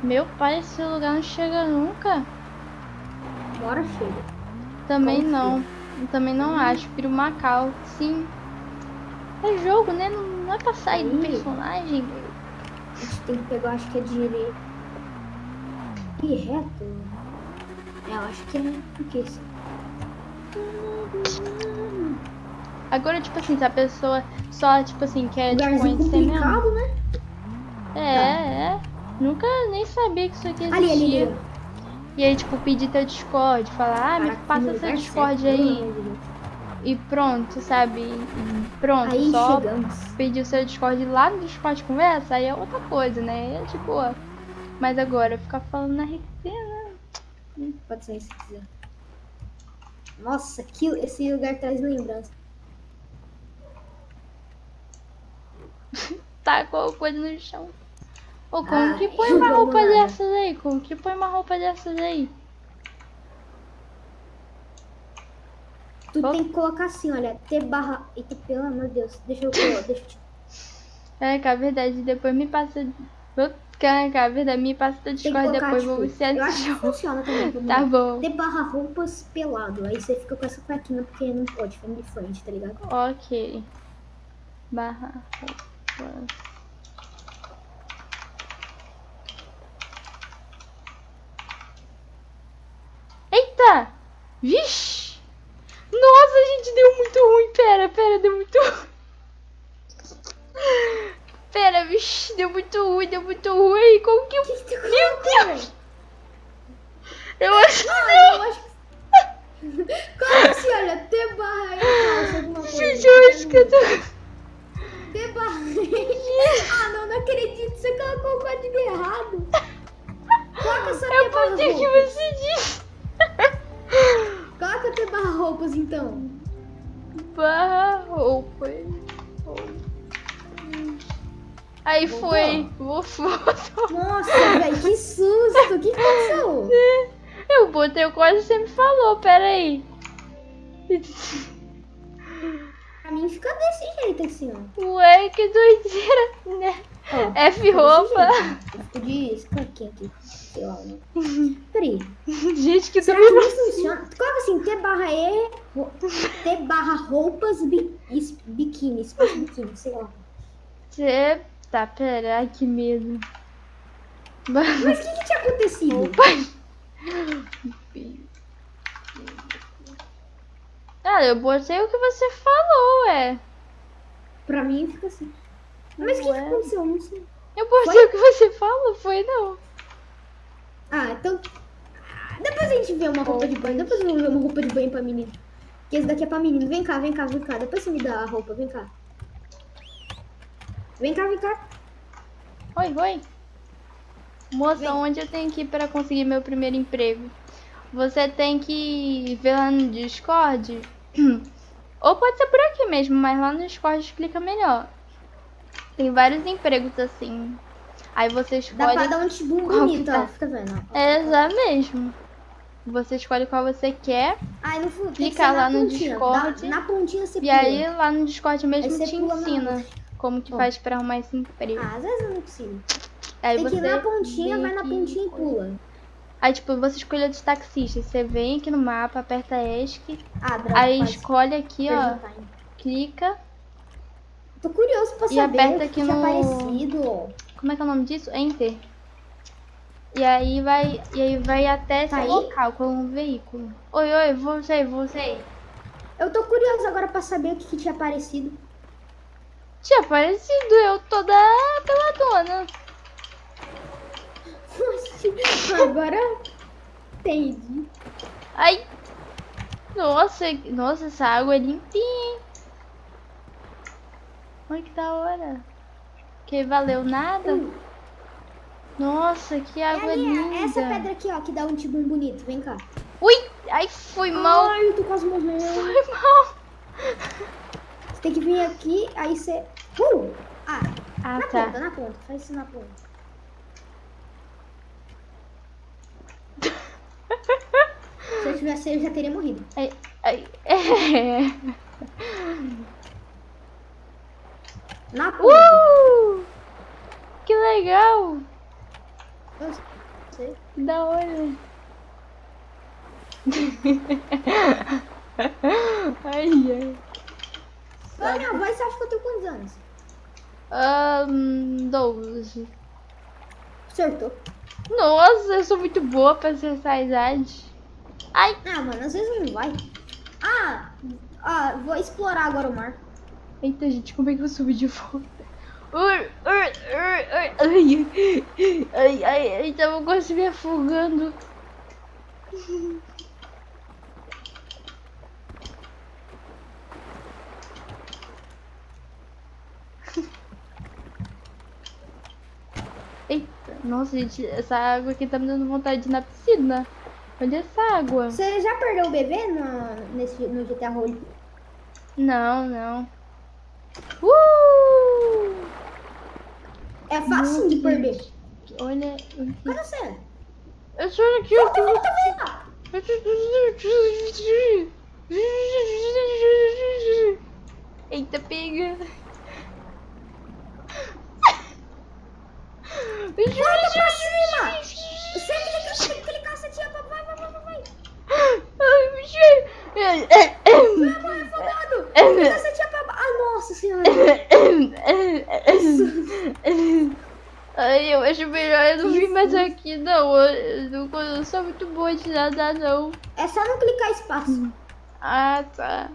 Meu pai, esse lugar não chega nunca. Bora, chega. Também não. Eu Também não acho. Prefiro Macau, sim. É jogo, né? Não, não é pra sair do Ih. personagem. A gente tem que pegar, acho que é direito. E reto? É, eu acho que é. O que isso? Agora, tipo assim, se a pessoa só, tipo assim, quer te conhecer mesmo. né? É, é. Nunca nem sabia que isso aqui existia. Ali, ali, ali. E aí, tipo, pedir teu Discord, falar, ah, me passa seu Discord certo, aí. E pronto, sabe? E pronto, Aí só chegamos. pedir o seu Discord lá no Discord conversa, aí é outra coisa, né? É de boa. Mas agora, ficar falando na RP, né? Pode ser se quiser. Nossa, que, esse lugar traz lembrança. Tacou coisa no chão. Ô, como Ah, que põe uma roupa lá. dessas aí? Como que põe uma roupa dessas aí? Tu tem que colocar assim, olha, T barra. Eita, pelo amor de Deus. Deixa eu. Deixa eu. É, cara, verdade. Depois me passa. Cara, cara, verdade, me passa que Discord colocar, depois, tipo, vou viciar Eu acho que funciona também. Tá lá. bom. T barra roupas pelado. Aí você fica com essa cuequinha porque não pode, frente de frente, tá ligado? Ok. Barra. roupa. Eita! Vixe! Nossa, gente, deu muito ruim. Pera, pera, deu muito ruim. Pera, vixe, deu muito ruim, deu muito ruim. Fico de escaquinha aqui. Sei lá, né? Peraí. Gente, que Será que não funciona? Coloca assim, T barra E, T barra roupas, bi, biquíni, espaço biquíni, sei lá. Você... Tá, pera, ai que medo. Mas o que que tinha acontecido? Ah, eu botei o que você falou, ué. Pra mim fica assim. Mas o que, que aconteceu? Eu Não sei. Eu botei Foi? o que você falou, foi não. Ah, então. Ah, Depois a gente vê uma roupa de banho. Depois eu vou ver uma roupa de banho pra menino. Que esse daqui é pra menino. Vem cá, vem cá, vem cá. Depois você me dá a roupa, vem cá. Vem cá, vem cá. Oi, oi. Moça, Vem. onde eu tenho que ir para conseguir meu primeiro emprego? Você tem que ver lá no Discord. Ou pode ser por aqui mesmo, mas lá no Discord explica melhor. Tem vários empregos assim. Aí você Dá pra escolhe. dar um tibum bonito, tá. ó. Fica vendo. É já mesmo. Você escolhe qual você quer. Aí no fundo, Clica lá no pontinha. Discord. Na, na pontinha você E pula. aí lá no Discord mesmo você te na ensina como que Ó. faz pra arrumar esse emprego. Ah, às vezes eu não consigo. Aí tem que ir você na pontinha, vai na pontinha e pula. Aí, tipo, você escolhe os taxistas. Você vem aqui no mapa, aperta ESC. Ah, droga, Aí quase. escolhe aqui, Perdi ó. time. Clica. Tô curioso pra E saber aperta o que aqui tinha no- aparecido. Como é que é o nome disso? Enter. E aí vai, e aí vai até Tá aí? local com um veículo. Oi, oi, voltei, voltei. Eu tô curiosa agora pra saber o que, que tinha aparecido. Tinha aparecido eu toda peladona. Agora entendi. Ai. Nossa, nossa, essa água é limpinha, hein? Olha que da hora. Que valeu nada? Nossa, que água É ali, linda. essa pedra aqui, ó, que dá um tibum bonito. Vem cá. Ui! Ai, fui mal. Ai, eu tô quase morrendo. Foi mal. Você tem que vir aqui, aí você... Uh! Ah, Ah, na tá. ponta, na ponta. Faz isso na ponta. Se eu tivesse, eu já teria morrido. Ai, ai, é. Na. Uh! Que legal. Eu sei. Da hora. ai, ai. Minha voz, você acha que eu tenho quantos anos? Ahn, 12. Acertou. Nossa, eu sou muito boa pra acertar a idade. Ai, Ah, mano, às vezes não vai. Ah, ah, vou explorar agora o mar. Eita, gente, como é que eu subi de volta? Ai, ai, ai, ai, tava quase me afogando. Eita, nossa, gente, essa água aqui tá me dando vontade de ir na piscina. Olha essa água. Você já perdeu o bebê no, nesse, no GTA Role? Não, não. Uh! É fácil de perder. Olha. Cadê você? Eu sou aqui. Volta, volta, volta. Eita, pega. Volta pra cima. Clica, você tinha vai, vai, vai, vai, vai. Ai, bicho. Clica, você tinha pra Ah, nossa senhora. Ai, eu acho melhor eu não vir mais aqui, não. Eu, não- eu não sou muito boa de nadar, não. É só não clicar espaço. Ah, tá.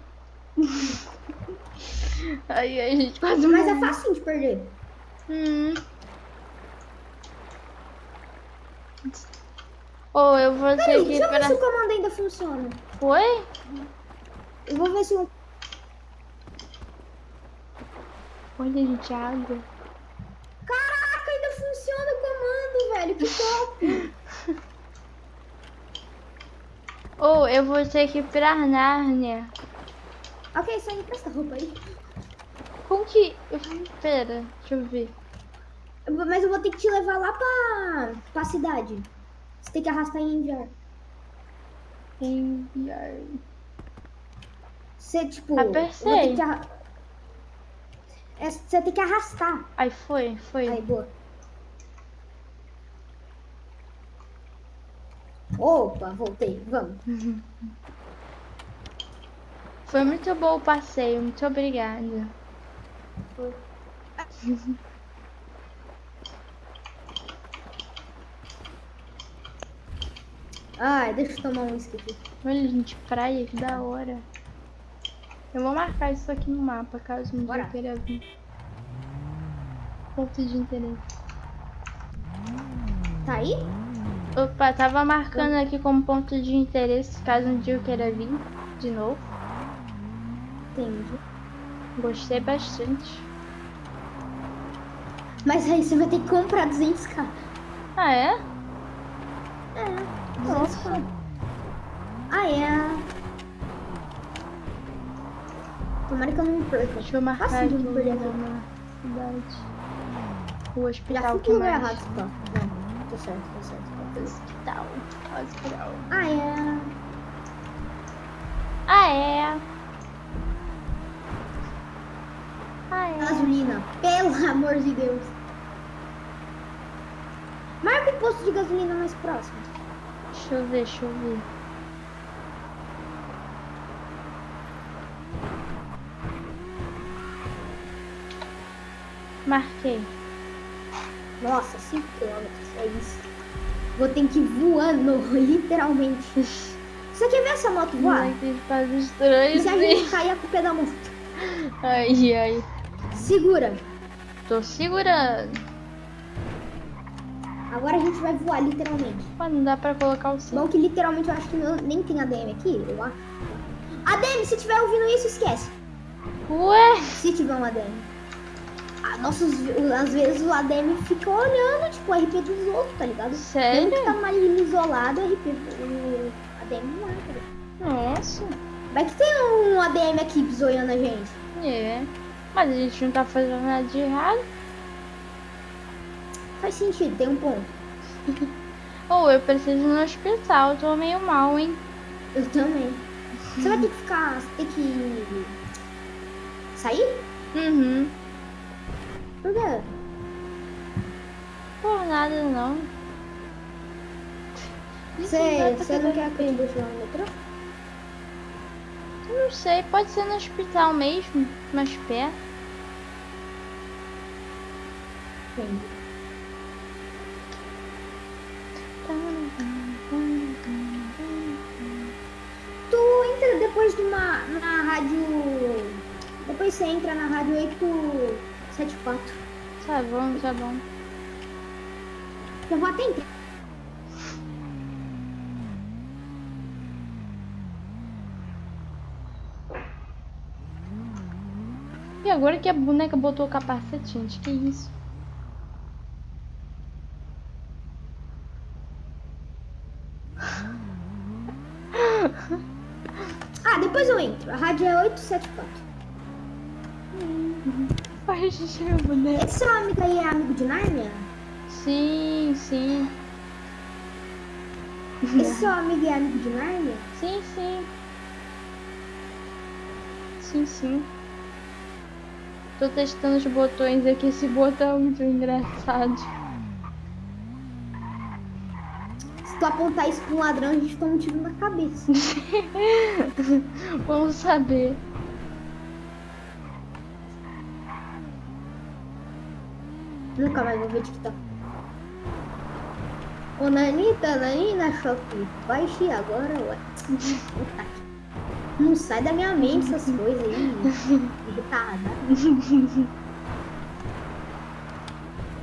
Ai, ai, gente, quase Mas é fácil de perder. Hum. Oh, eu vou ter Peraí, que deixa eu ver se o comando ainda funciona. Foi? Eu vou ver se o... Olha, gente, água. Caraca, ainda funciona o comando, velho. Que top. Oh, eu vou ter que ir pra Nárnia. ok, só empresta a roupa aí. Como que... Pera, deixa eu ver. Eu Mas eu vou ter que te levar lá pra, pra cidade. Você tem que arrastar e enviar. Enviar. Você, tipo... Ter que arra- É, você tem que arrastar. Aí foi, foi. Aí, boa. Opa, voltei. Vamos. Foi muito bom o passeio, muito obrigada. Ai, deixa eu tomar um whisky aqui. Olha, gente, praia, que da hora. Eu vou marcar isso aqui no mapa, caso um dia Bora. eu queira vir. Ponto de interesse. Tá aí? Opa, tava marcando aqui como ponto de interesse, caso um dia eu queira vir de novo. Entendi. Gostei bastante. Mas aí você vai ter que comprar 200k. Ah, é? É, 200k. Ah, é. Tomara que eu não me perca. Deixa eu marcar Fácil aqui de me perder aqui. na cidade. O Já hospital fui que lugar mais? errado, tá? Não, tô certo, tô certo. Hospital. Hospital. Ah, é. Ah, é? Ah, é? Gasolina, pelo amor de Deus. Marca o posto de gasolina mais próximo. Deixa eu ver, deixa eu ver. Marquei. Nossa, 5 km, é isso. Vou ter que ir voando, literalmente. Você quer ver essa moto voar? Faz E estranho, se a gente cair a culpa é da moto? Ai, ai. Segura. Tô segurando. Agora a gente vai voar, literalmente. Mas não dá pra colocar o cinto. Bom que literalmente eu acho que não- nem tem ADM aqui, eu acho. ADM, se tiver ouvindo isso, esquece. Ué? Se tiver um ADM. Ah, nossos, às vezes o ADM fica olhando, tipo, o RP dos outros, tá ligado? Sério? Mesmo que tá mais isolado, o RP, o ADM não é, tá ligado? Nossa. Vai que tem um ADM aqui zoiando a gente. É. Mas a gente não tá fazendo nada de errado. Faz sentido, tem um ponto. Ou eu preciso ir no hospital, tô meio mal, hein? Eu também. Você vai ter que ficar. Você tem que. sair? Uhum. Por quê? Por nada não. Você você não quer que eu te deixe lá no metrô? Eu não sei, pode ser no hospital mesmo, mais perto. Entendi. Na rádio. Depois você entra na rádio 874. Tá bom, tá bom. Eu vou até entrar. E agora que a boneca botou o capacete, gente, que isso? sete Hum. A gente chama boneco. Seu amigo aí é amigo de Narnia? Sim, sim. E seu amigo é amigo de Narnia? Sim, sim. Sim, sim. Tô testando os botões aqui. Esse botão é muito engraçado. Tu apontar isso pra um ladrão, a gente toma um tiro na cabeça. Vamos saber. Nunca mais vou ver TikTok. Ô Nanita, Nanina Shopee, baixe agora, ué. Não sai da minha mente essas coisas aí. Irritada.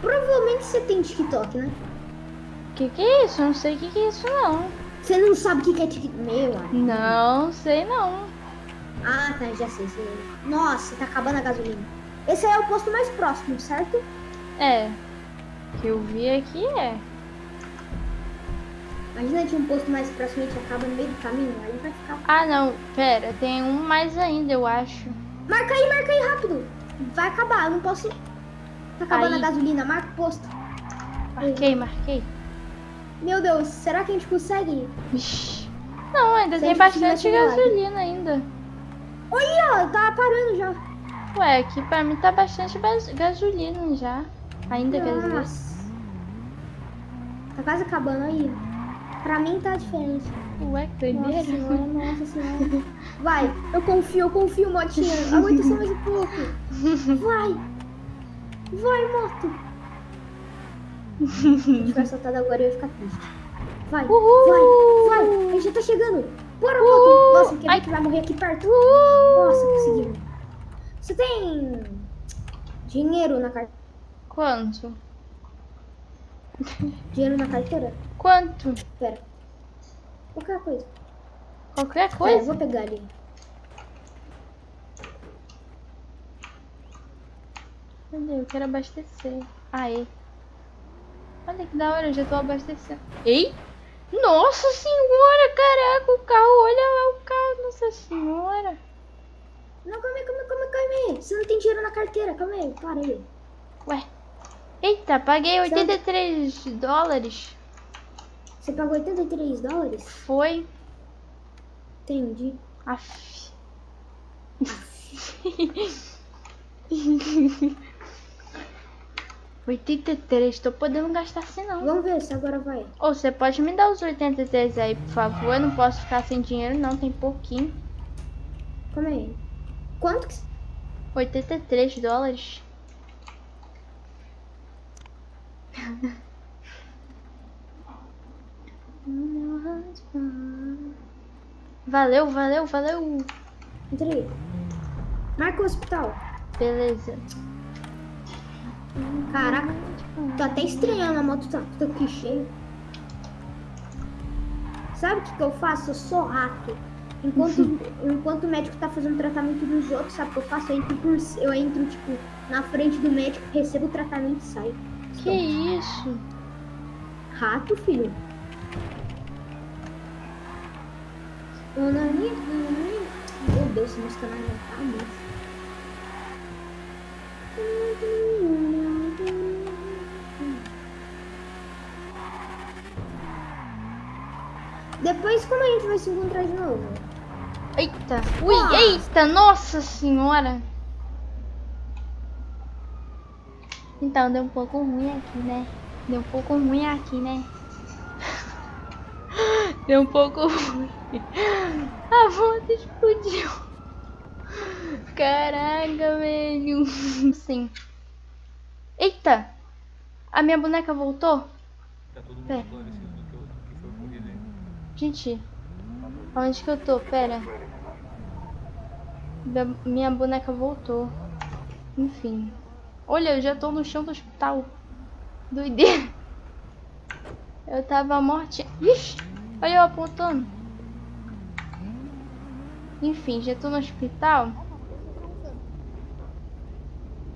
Provavelmente você tem TikTok, né? Que que é isso? Eu não sei o que que é isso não. Você não sabe o que que é TikTok? Não, sei não. Ah, tá, já sei, sei. Nossa, tá acabando a gasolina. Esse aí é o posto mais próximo, certo? É. Que eu vi aqui é. Imagina tinha um posto mais próximo e a gente acaba no meio do caminho, aí vai ficar. Ah não, pera, tem um mais ainda, eu acho. Marca aí, marca aí rápido. Vai acabar, eu não posso. Tá acabando Aí. a gasolina, marca o posto. Marquei, marquei. Meu Deus, será que a gente consegue? Não, ainda tem bastante gasolina ainda. Olha, tá parando já. Ué, aqui pra mim tá bastante bas- gasolina já. Ainda. Nossa. Tá quase acabando aí. Pra mim tá diferente. Ué, que Nossa doideira. senhora, nossa senhora. Vai, eu confio, eu confio, motinha. Aguenta só mais um pouco. Vai. Vai, moto. Se tiver soltado agora, eu ia ficar triste. Vai, Uhul. vai, vai. A gente já tá chegando. Bora, moto. Nossa, quer ver que vai morrer aqui perto? Nossa, conseguimos. Você tem dinheiro na carteira? Quanto? Dinheiro na carteira? Quanto? Pera. Qualquer coisa. Qualquer Pera, eu coisa? vou pegar ali. Cadê? Eu quero abastecer. Aê. Olha que da hora, eu já tô abastecendo. Ei! Nossa senhora, caraca, o carro, olha lá o carro, nossa senhora. Não, calma aí, calma aí, calma aí, calma aí. Você não tem dinheiro na carteira, calma aí, para aí. Ué. Eita, paguei 83 dólares. Você pagou 83 dólares? Foi. Entendi. Aff. 83, tô podendo gastar assim não. Vamos ver se agora vai. Ou você pode me dar os 83 aí, por favor? Eu não posso ficar sem dinheiro não, tem pouquinho. Calma aí. Quanto que... 83 dólares. Valeu, valeu, valeu. Entrei. Marca o hospital. Beleza. Caraca, tô até estranhando, a moto tá, tá aqui cheia. Sabe o que, que eu faço? Eu sou rato. Enquanto, enquanto o médico tá fazendo tratamento dos outros, sabe o que eu faço? Eu entro, por, eu entro tipo, na frente do médico, recebo o tratamento e saio. Que isso? Rato, filho. Meu Deus, essa música não tá mais. Depois, como a gente vai se encontrar de novo? Eita, ui, eita, nossa senhora. Então, deu um pouco ruim aqui, né? Deu um pouco ruim aqui, né? deu um pouco ruim. A moto explodiu. Caraca, velho. Sim. Eita! A minha boneca voltou? Tá todo mundo Pera. esclarecido do que, eu- do que foi ocorrido aí. Gente, onde que eu tô? Pera. Minha- boneca voltou. Enfim. Olha, eu já tô no chão do hospital. Doideira. Eu tava morte. Ixi, olha eu apontando. Enfim, já tô no hospital.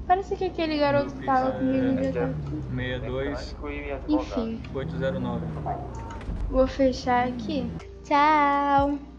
Parece que aquele garoto que tava comigo já tá aqui. 62 Enfim, 809. Vou fechar aqui. Tchau.